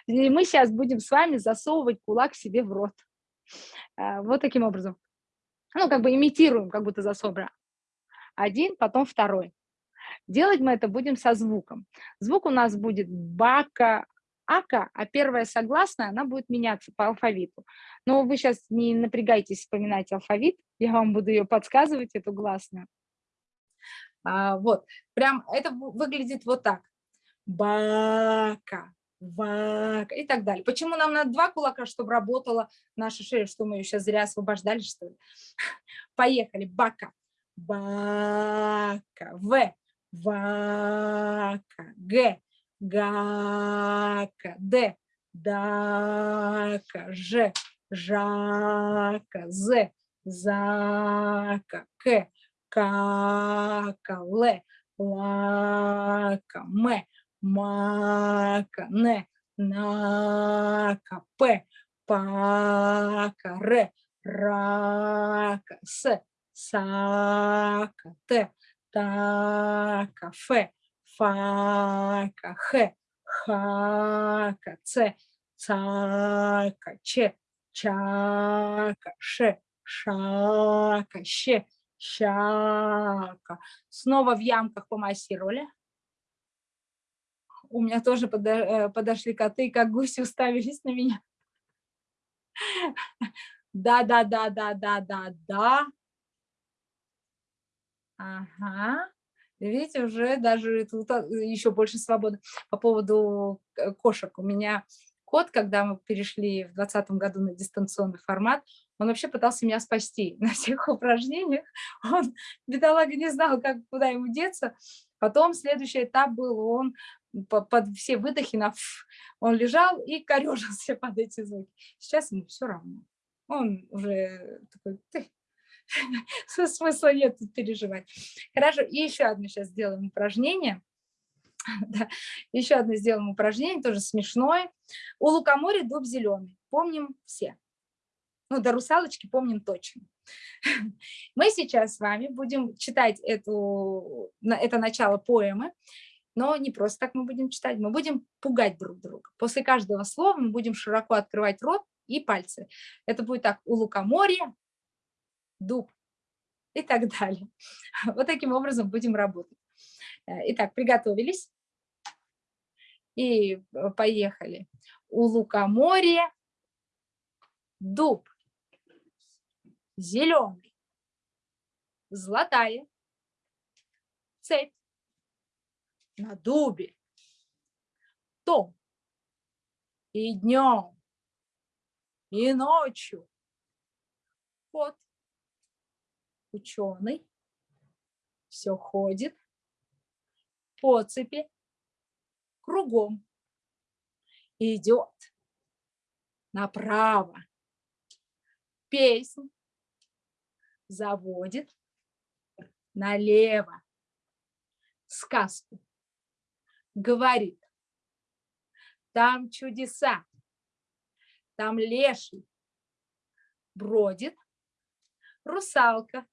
И мы сейчас будем с вами засовывать кулак себе в рот. А, вот таким образом. Ну, как бы имитируем, как будто засовываем. Один, потом второй. Делать мы это будем со звуком. Звук у нас будет бака, ака, а первая согласная, она будет меняться по алфавиту. Но вы сейчас не напрягайтесь вспоминать алфавит, я вам буду ее подсказывать, эту гласную. А, вот, прям это выглядит вот так бака, вака и так далее. Почему нам надо два кулака, чтобы работала наша шея, что мы ее сейчас зря освобождали, что ли? Поехали, бака, бака, в, вака, г, гака, д, дака, ж, жака, з, зака, к, кака, л, лака, м, мака, не, нака, п, пака, ре, рака, с, сака, т, така, фе, фака, х, хака, ц, цака, че, чака, ше, шака, ще, щака. Снова в ямках помассировали у меня тоже э, подошли коты, как гуси уставились на меня. Да, да, да, да, да, да, да. Ага. Видите, уже даже тут а, еще больше свободы. По поводу э, кошек. У меня Кот, когда мы перешли в 2020 году на дистанционный формат, он вообще пытался меня спасти на всех упражнениях. Он, бедолага, не знал, как, куда ему деться. Потом следующий этап был, он под все выдохи, на он лежал и корежился под эти звуки. Сейчас ему все равно. Он уже такой, смысла нет переживать. Хорошо, и еще одно сейчас сделаем упражнение. Да, еще одно сделаем упражнение, тоже смешное. У лукоморья дуб зеленый. Помним все. Ну, до русалочки помним точно. Мы сейчас с вами будем читать эту, это начало поэмы, но не просто так мы будем читать, мы будем пугать друг друга. После каждого слова мы будем широко открывать рот и пальцы. Это будет так, у лукоморья, дуб и так далее. Вот таким образом будем работать. Э, итак, приготовились и э, поехали. У лукоморья дуб зеленый, золотая цепь на дубе, том и днем, и ночью. Вот ученый все ходит по цепи кругом, идет направо. Песнь заводит налево. Сказку говорит, там чудеса, там леший бродит, русалка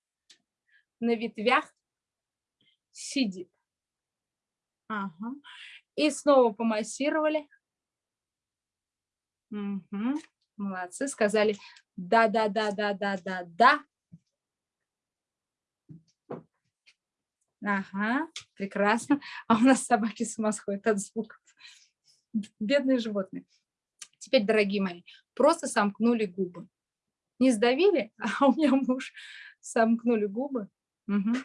на ветвях сидит. Ага. И снова помассировали. Угу. Молодцы, сказали да-да-да-да-да-да-да. Ага, прекрасно. А у нас собаки с ума сходят от звуков. Бедные животные. Теперь, дорогие мои, просто сомкнули губы. Не сдавили, а у меня муж сомкнули губы. Угу.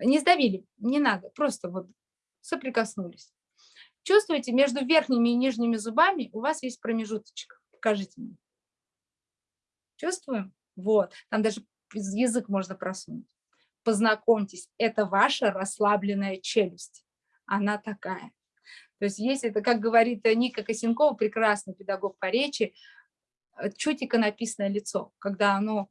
Не сдавили, не надо, просто вот соприкоснулись. Чувствуете, между верхними и нижними зубами у вас есть промежуточек. Покажите мне. Чувствуем? Вот, там даже язык можно просунуть познакомьтесь, это ваша расслабленная челюсть. Она такая. То есть если это, как говорит Ника Косенкова, прекрасный педагог по речи, э, чутико написанное лицо, когда оно,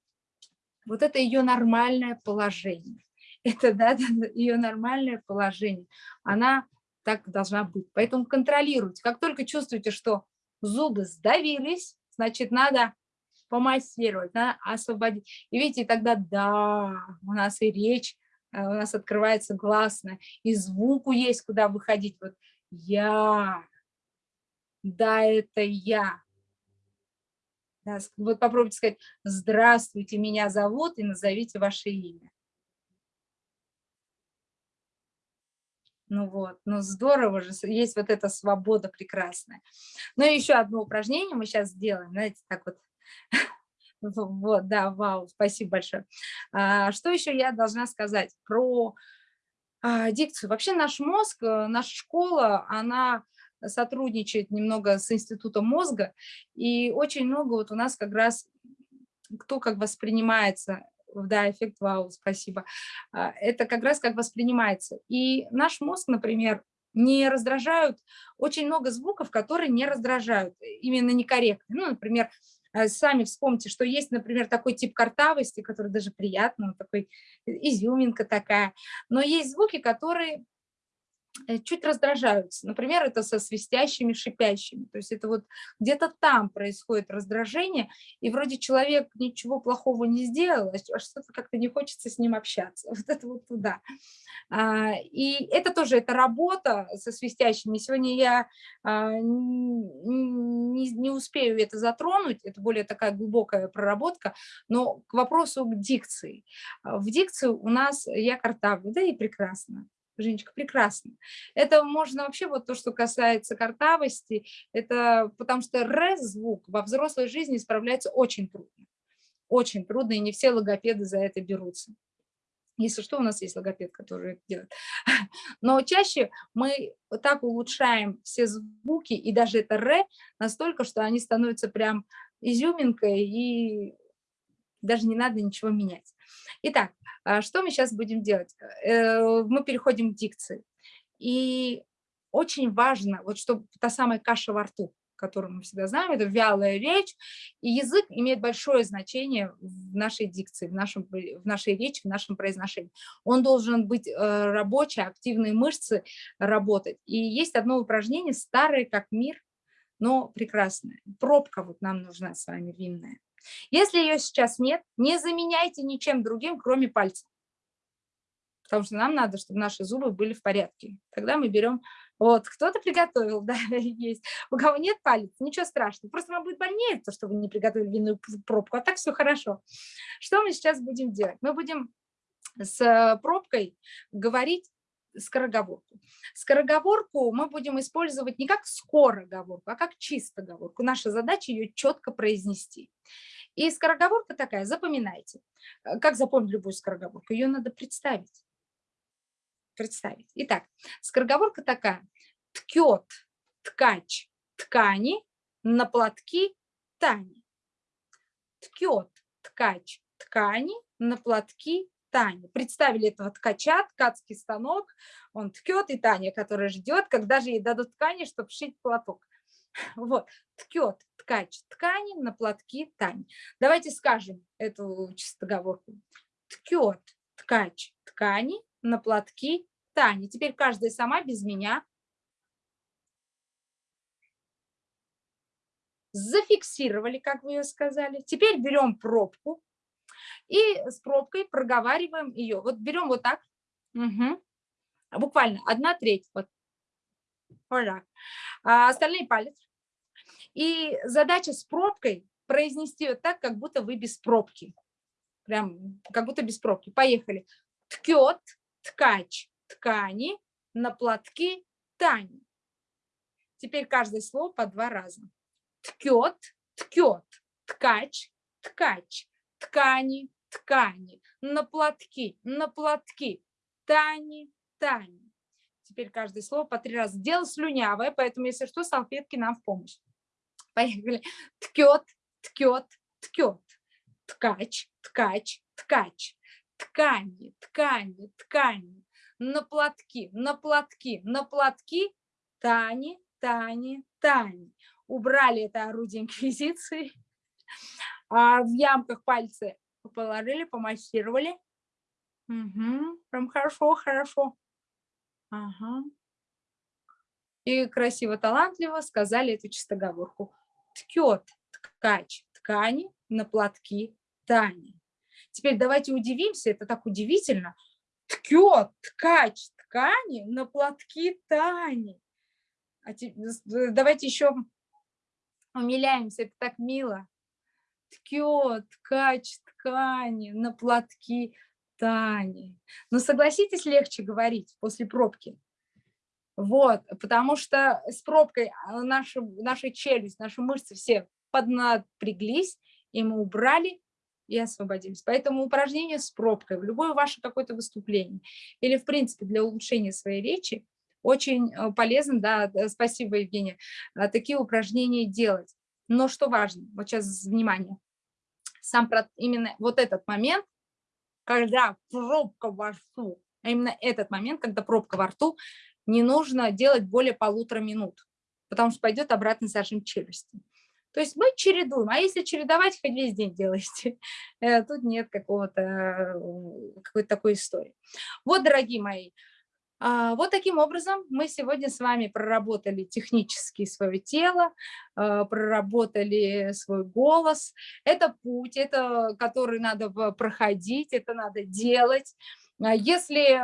вот это ее нормальное положение. Это да, ее нормальное положение. Она так должна быть. Поэтому контролируйте. Как только чувствуете, что зубы сдавились, значит, надо помассировать, да, освободить. И видите, тогда да, у нас и речь, э, у нас открывается гласная, и звуку есть куда выходить. Вот я, да, это я. Да, вот попробуйте сказать, здравствуйте, меня зовут, и назовите ваше имя. Ну вот, ну здорово же, есть вот эта свобода прекрасная. Ну и еще одно упражнение мы сейчас сделаем, знаете, так вот вот, да, вау, спасибо большое. А, что еще я должна сказать про а, дикцию? Вообще наш мозг, э, наша школа, она сотрудничает немного с институтом мозга, и очень много вот у нас как раз кто как воспринимается, да, эффект вау, спасибо, а, это как раз как воспринимается. И наш мозг, например, не раздражают, очень много звуков, которые не раздражают, именно некорректно. Ну, например, Э, сами вспомните, что есть, например, такой тип картавости, который даже приятно, такой изюминка такая, но есть звуки, которые Э, чуть раздражаются. Например, это со свистящими, шипящими. То есть это вот где-то там происходит раздражение, и вроде человек ничего плохого не сделал, а что-то как-то не хочется с ним общаться. Вот это вот туда. А, и это тоже, это работа со свистящими. Сегодня я а, не, успею это затронуть, это более такая глубокая проработка, но к вопросу к дикции. В дикции у нас я картавлю, да и прекрасно. Женечка, прекрасно. Это можно вообще, вот то, что касается картавости, это потому что р-звук во взрослой жизни справляется очень трудно. Очень трудно, и не все логопеды за это берутся. Если что, у нас есть логопед, который это делает. Но чаще мы так улучшаем все звуки, и даже это «р» настолько, что они становятся прям изюминкой, и даже не надо ничего менять. Итак, что мы сейчас будем делать? Э, мы переходим к дикции. И очень важно, вот чтобы та самая каша во рту, которую мы всегда знаем, это вялая речь, и язык имеет большое значение в нашей дикции, в, нашем, в нашей речи, в нашем произношении. Он должен быть э, рабочий, активные мышцы работать. И есть одно упражнение, старое как мир, но прекрасное. Пробка вот нам нужна с вами винная. Если ее сейчас нет, не заменяйте ничем другим, кроме пальца. Потому что нам надо, чтобы наши зубы были в порядке. Тогда мы берем вот, кто-то приготовил, да, есть. У кого нет палец, ничего страшного. Просто вам будет больнее, то, что вы не приготовили винную пробку, а так все хорошо. Что мы сейчас будем делать? Мы будем с э, пробкой говорить скороговорку. Скороговорку мы будем использовать не как скороговорку, а как чистоговорку. Наша задача ее четко произнести. И скороговорка такая, запоминайте. Э, как запомнить любую скороговорку? Ее надо представить представить. Итак, скороговорка такая. Ткет ткач ткани на платки Тани. Ткет ткач ткани на платки Тани. Представили этого ткача, ткацкий станок, он ткет, и Таня, которая ждет, когда же ей дадут ткани, чтобы шить платок. Вот, ткет ткач ткани на платки Тани. Давайте скажем эту чистоговорку. Ткет ткач ткани на платки Тани. Теперь каждая сама без меня. Зафиксировали, как вы ее сказали. Теперь берем пробку и с пробкой проговариваем ее. Вот берем вот так. Угу. Буквально одна треть. Вот. Так. А остальные палец. И задача с пробкой произнести вот так, как будто вы без пробки. Прям как будто без пробки. Поехали. Ткет, ткач, ткани на платки Тани. Теперь каждое слово по два раза. Ткет, ткет, ткач, ткач, ткани, ткани, на платки, на платки, Тани, Тани. Теперь каждое слово по три раза. Дело слюнявое, поэтому, если что, салфетки нам в помощь. Поехали. Ткет, ткет, ткет, ткач, ткач, ткач, ткани, ткани, ткани, на платки, на платки, на платки, Тани, Тани, Тани. Убрали это орудие инквизиции, а в ямках пальцы положили, помассировали. Угу, прям хорошо, хорошо. Ага. И красиво, талантливо сказали эту чистоговорку. Ткет ткач ткани на платки Тани. Теперь давайте удивимся, это так удивительно, ткет ткач ткани на платки Тани. А давайте еще умиляемся, это так мило. Ткет ткач ткани на платки Тани. Но согласитесь, легче говорить после пробки. Вот, потому что с пробкой наша, наша челюсть, наши мышцы все поднапряглись, и мы убрали и освободились. Поэтому упражнение с пробкой в любое ваше какое-то выступление или, в принципе, для улучшения своей речи очень э, полезно, да, спасибо, Евгения, э, такие упражнения делать. Но что важно, вот сейчас внимание, сам именно вот этот момент, когда пробка во рту, а именно этот момент, когда пробка во рту, не нужно делать более полутора минут, потому что пойдет обратный зажим челюсти. То есть мы чередуем, а если чередовать, хоть весь день делайте. Э, тут нет какого-то э, какой-то такой истории. Вот, дорогие мои, вот таким образом мы сегодня с вами проработали технически свое тело, э, проработали свой голос. Это путь, это который надо проходить, это надо делать. А если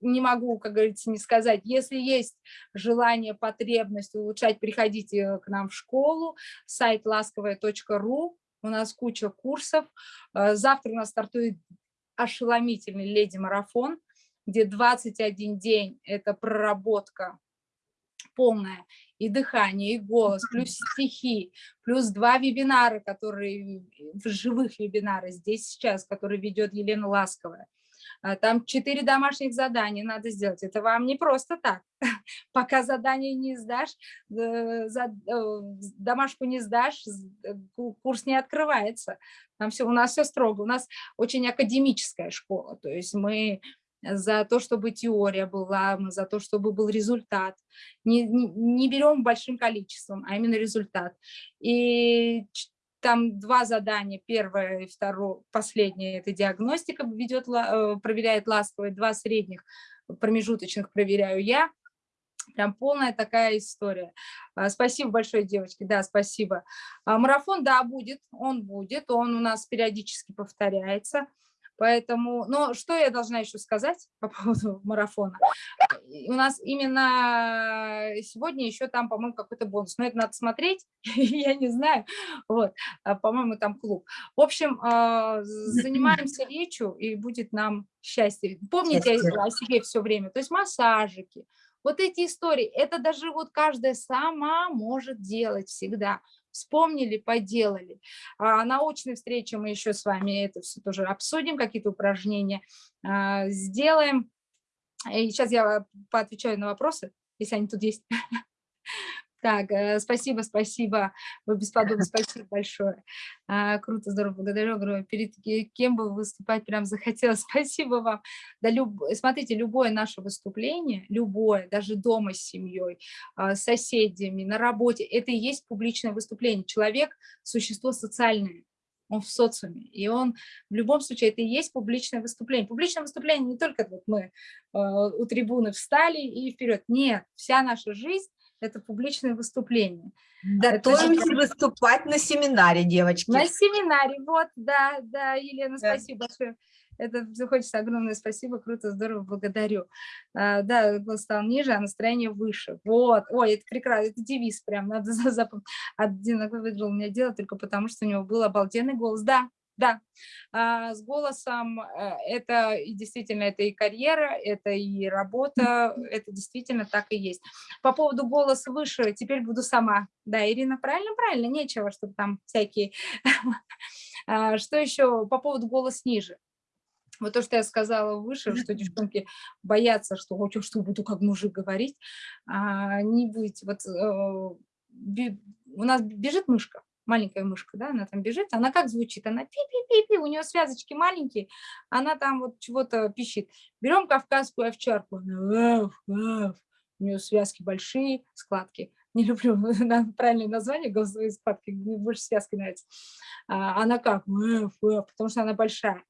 не могу, как говорится, не сказать. Если есть желание, потребность улучшать, приходите к нам в школу, сайт ласковая.ру, у нас куча курсов. Завтра у нас стартует ошеломительный леди-марафон, где 21 день – это проработка полная, и дыхание, и голос, плюс стихи, плюс два вебинара, которые, живых вебинары здесь сейчас, которые ведет Елена Ласковая. а, там четыре домашних задания надо сделать. Это вам не просто так. Пока задание не сдашь, э, э, домашку не сдашь, э, курс не открывается. Там все, у нас все строго. У нас очень академическая школа. То есть мы за то, чтобы теория была, за то, чтобы был результат. Не, не, не берем большим количеством, а именно результат. И там два задания, первое и второе, последнее, это диагностика ведет, э, проверяет ласковый, два средних промежуточных проверяю я. Прям полная такая история. А, спасибо большое, девочки, да, спасибо. А, марафон, да, будет, он будет, он у нас периодически повторяется. Поэтому, но что я должна еще сказать по поводу марафона? У нас именно сегодня еще там, по-моему, какой-то бонус. Но это надо смотреть, я не знаю. Вот, а, по-моему, там клуб. В общем, а, занимаемся речью, и будет нам счастье. Помните о себе все время. То есть массажики, вот эти истории, это даже вот каждая сама может делать всегда вспомнили, поделали. А на очной встрече мы еще с вами это все тоже обсудим, какие-то упражнения а, сделаем. И сейчас я поотвечаю на вопросы, если они тут есть. Так, э, спасибо, спасибо, вы бесподобны, спасибо большое. А, круто, здорово, благодарю, говорю, перед кем бы выступать прям захотелось, спасибо вам. Да, люб... Смотрите, любое наше выступление, любое, даже дома с семьей, а, с соседями, на работе, это и есть публичное выступление. Человек – существо социальное он в социуме, и он в любом случае, это и есть публичное выступление. Публичное выступление не только вот мы э, у трибуны встали и вперед, нет, вся наша жизнь это публичное выступление. Готовимся это... выступать на семинаре, девочки. На семинаре, вот, да, да, Елена, да. спасибо большое. Это хочется огромное спасибо, круто, здорово, благодарю. А, да, голос стал ниже, а настроение выше. Вот, ой, это прекрасно, это девиз прям, надо запомнить. Один выиграл у меня дело только потому, что у него был обалденный голос. Да, да, а, с голосом э, это действительно это и карьера, это и работа, это действительно так и есть. По поводу голоса выше, теперь буду сама. Да, Ирина, правильно, правильно, нечего, чтобы там всякие... А, что еще по поводу голоса ниже? Вот то, что я сказала выше, что девчонки боятся, что вот что буду как мужик говорить, а, не будете. Вот э, у нас бежит мышка, маленькая мышка, да, она там бежит, она как звучит? Она пи-пи-пи-пи, у нее связочки маленькие, она там вот чего-то пищит. Берем кавказскую овчарку, она ваф, ваф, у нее связки большие, складки. Не люблю правильное название, голосовые складки, мне больше связки нравится. А, она как? Ваф, ваф, потому что она большая.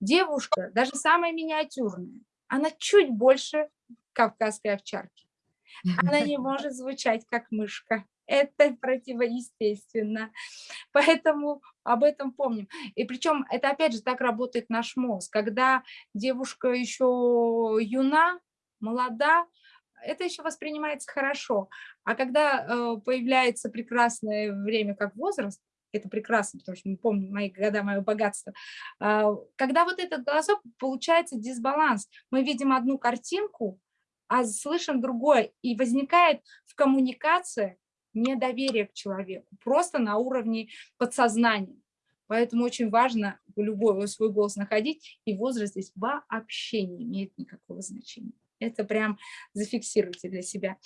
Девушка, даже самая миниатюрная, она чуть больше кавказской овчарки. Она не может звучать как мышка это противоестественно. Поэтому об этом помним. И причем это опять же так работает наш мозг. Когда девушка еще юна, молода, это еще воспринимается хорошо. А когда э, появляется прекрасное время, как возраст, это прекрасно, потому что мы помним мои года, мое богатство. Э, когда вот этот голосок, получается дисбаланс. Мы видим одну картинку, а слышим другое. И возникает в коммуникации недоверие к человеку, просто на уровне подсознания. Поэтому очень важно любой свой голос находить, и возраст здесь вообще не имеет никакого значения. Это прям зафиксируйте для себя.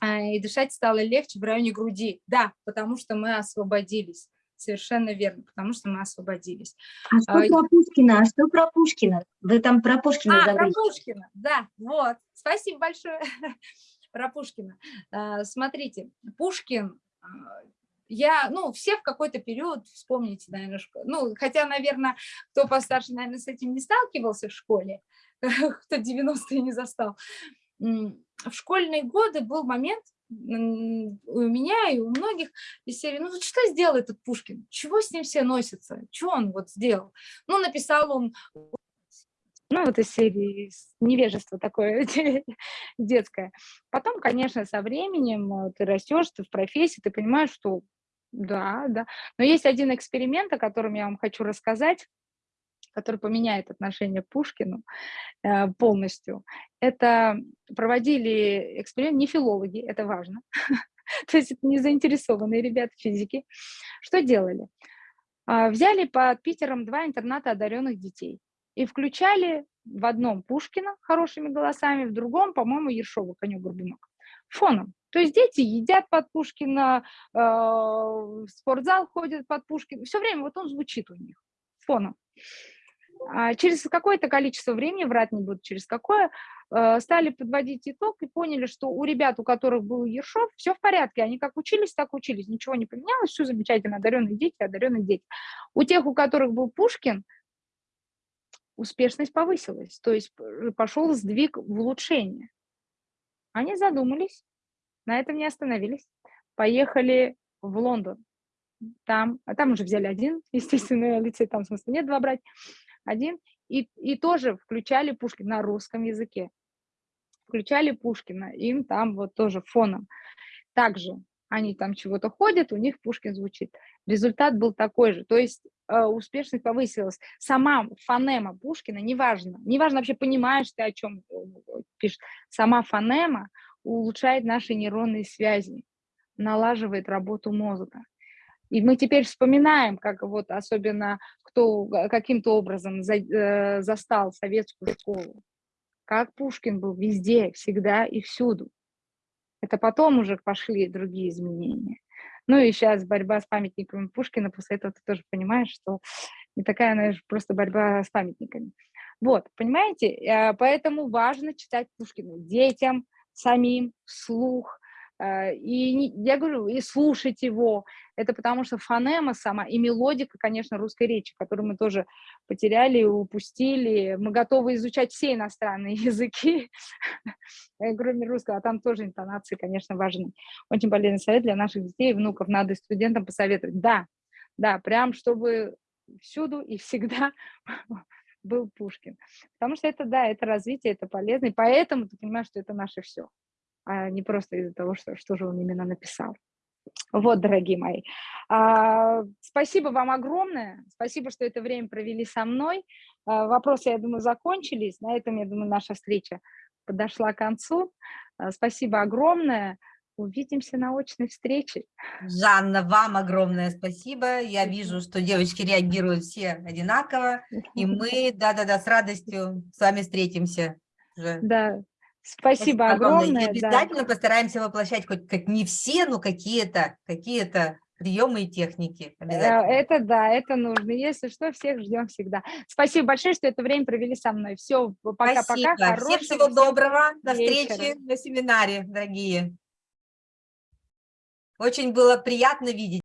А, и дышать стало легче в районе груди. Да, потому что мы освободились. Совершенно верно, потому что мы освободились. А что а, про Пушкина? А что про Пушкина? Вы там про Пушкина А, забыли. про Пушкина, да, вот. Спасибо большое про Пушкина. А, смотрите, Пушкин, а, я, ну, все в какой-то период, вспомните, наверное, ну, хотя, наверное, кто постарше, наверное, с этим не сталкивался в школе, кто 90-е не застал. В школьные годы был момент, у меня и у многих из серии, ну что сделал этот Пушкин? Чего с ним все носятся? Что он вот сделал? Ну, написал он ну, вот из серии невежество такое детское. Потом, конечно, со временем э, ты растешь, ты в профессии, ты понимаешь, что да, да. Но есть один эксперимент, о котором я вам хочу рассказать, который поменяет отношение к Пушкину э, полностью. Это проводили эксперимент не филологи, это важно. То есть это не заинтересованные ребята физики. Что делали? А, взяли под Питером два интерната одаренных детей и включали в одном Пушкина хорошими голосами, в другом, по-моему, Ершова, конек-горбунок, фоном. То есть дети едят под Пушкина, э, в спортзал ходят под Пушкина, все время вот он звучит у них фоном. А через какое-то количество времени, врать не буду через какое, э, стали подводить итог и поняли, что у ребят, у которых был Ершов, все в порядке, они как учились, так учились, ничего не поменялось, все замечательно, одаренные дети, одаренные дети. У тех, у которых был Пушкин, успешность повысилась, то есть пошел сдвиг в улучшение. Они задумались, на этом не остановились, поехали в Лондон. Там, а там уже взяли один, естественно, лицей, там смысла нет два брать, один, и, и тоже включали Пушкина на русском языке. Включали Пушкина, им там вот тоже фоном. Также они там чего-то ходят, у них Пушкин звучит. Результат был такой же, то есть э, успешность повысилась. Сама фонема Пушкина, неважно, неважно вообще понимаешь ты, о чем э, пишешь, сама фонема улучшает наши нейронные связи, налаживает работу мозга. И мы теперь вспоминаем, как вот особенно кто каким-то образом за, э, застал советскую школу, как Пушкин был везде, всегда и всюду. Это потом уже пошли другие изменения. Ну и сейчас борьба с памятниками Пушкина, после этого ты тоже понимаешь, что не такая, она просто борьба с памятниками. Вот, понимаете? Э, поэтому важно читать Пушкина детям, самим, вслух, Э, и я говорю, и слушать его, это потому что фонема сама и мелодика, конечно, русской речи, которую мы тоже потеряли, упустили. Мы готовы изучать все иностранные языки, кроме русского, а там тоже интонации, конечно, важны. Очень полезный совет для наших детей и внуков, надо студентам посоветовать. Да, да, прям чтобы всюду и всегда был Пушкин. Потому что это, да, это развитие, это полезно, и поэтому ты понимаешь, что это наше все а не просто из-за того, что, что же он именно написал. Вот, дорогие мои. А, спасибо вам огромное. Спасибо, что это время провели со мной. А, вопросы, я думаю, закончились. На этом, я думаю, наша встреча подошла к концу. А, спасибо огромное. Увидимся на очной встрече. Жанна, вам огромное спасибо. Я вижу, что девочки реагируют все одинаково. И мы, да-да-да, с радостью с вами встретимся. Да, Спасибо, огромное. И обязательно да. постараемся воплощать хоть как не все, но какие-то какие-то приемы и техники. Э, это да, это нужно. Если что, всех ждем всегда. Спасибо большое, что это время провели со мной. Все, пока-пока. Всем всего доброго. До встречи на семинаре, дорогие. Очень было приятно видеть.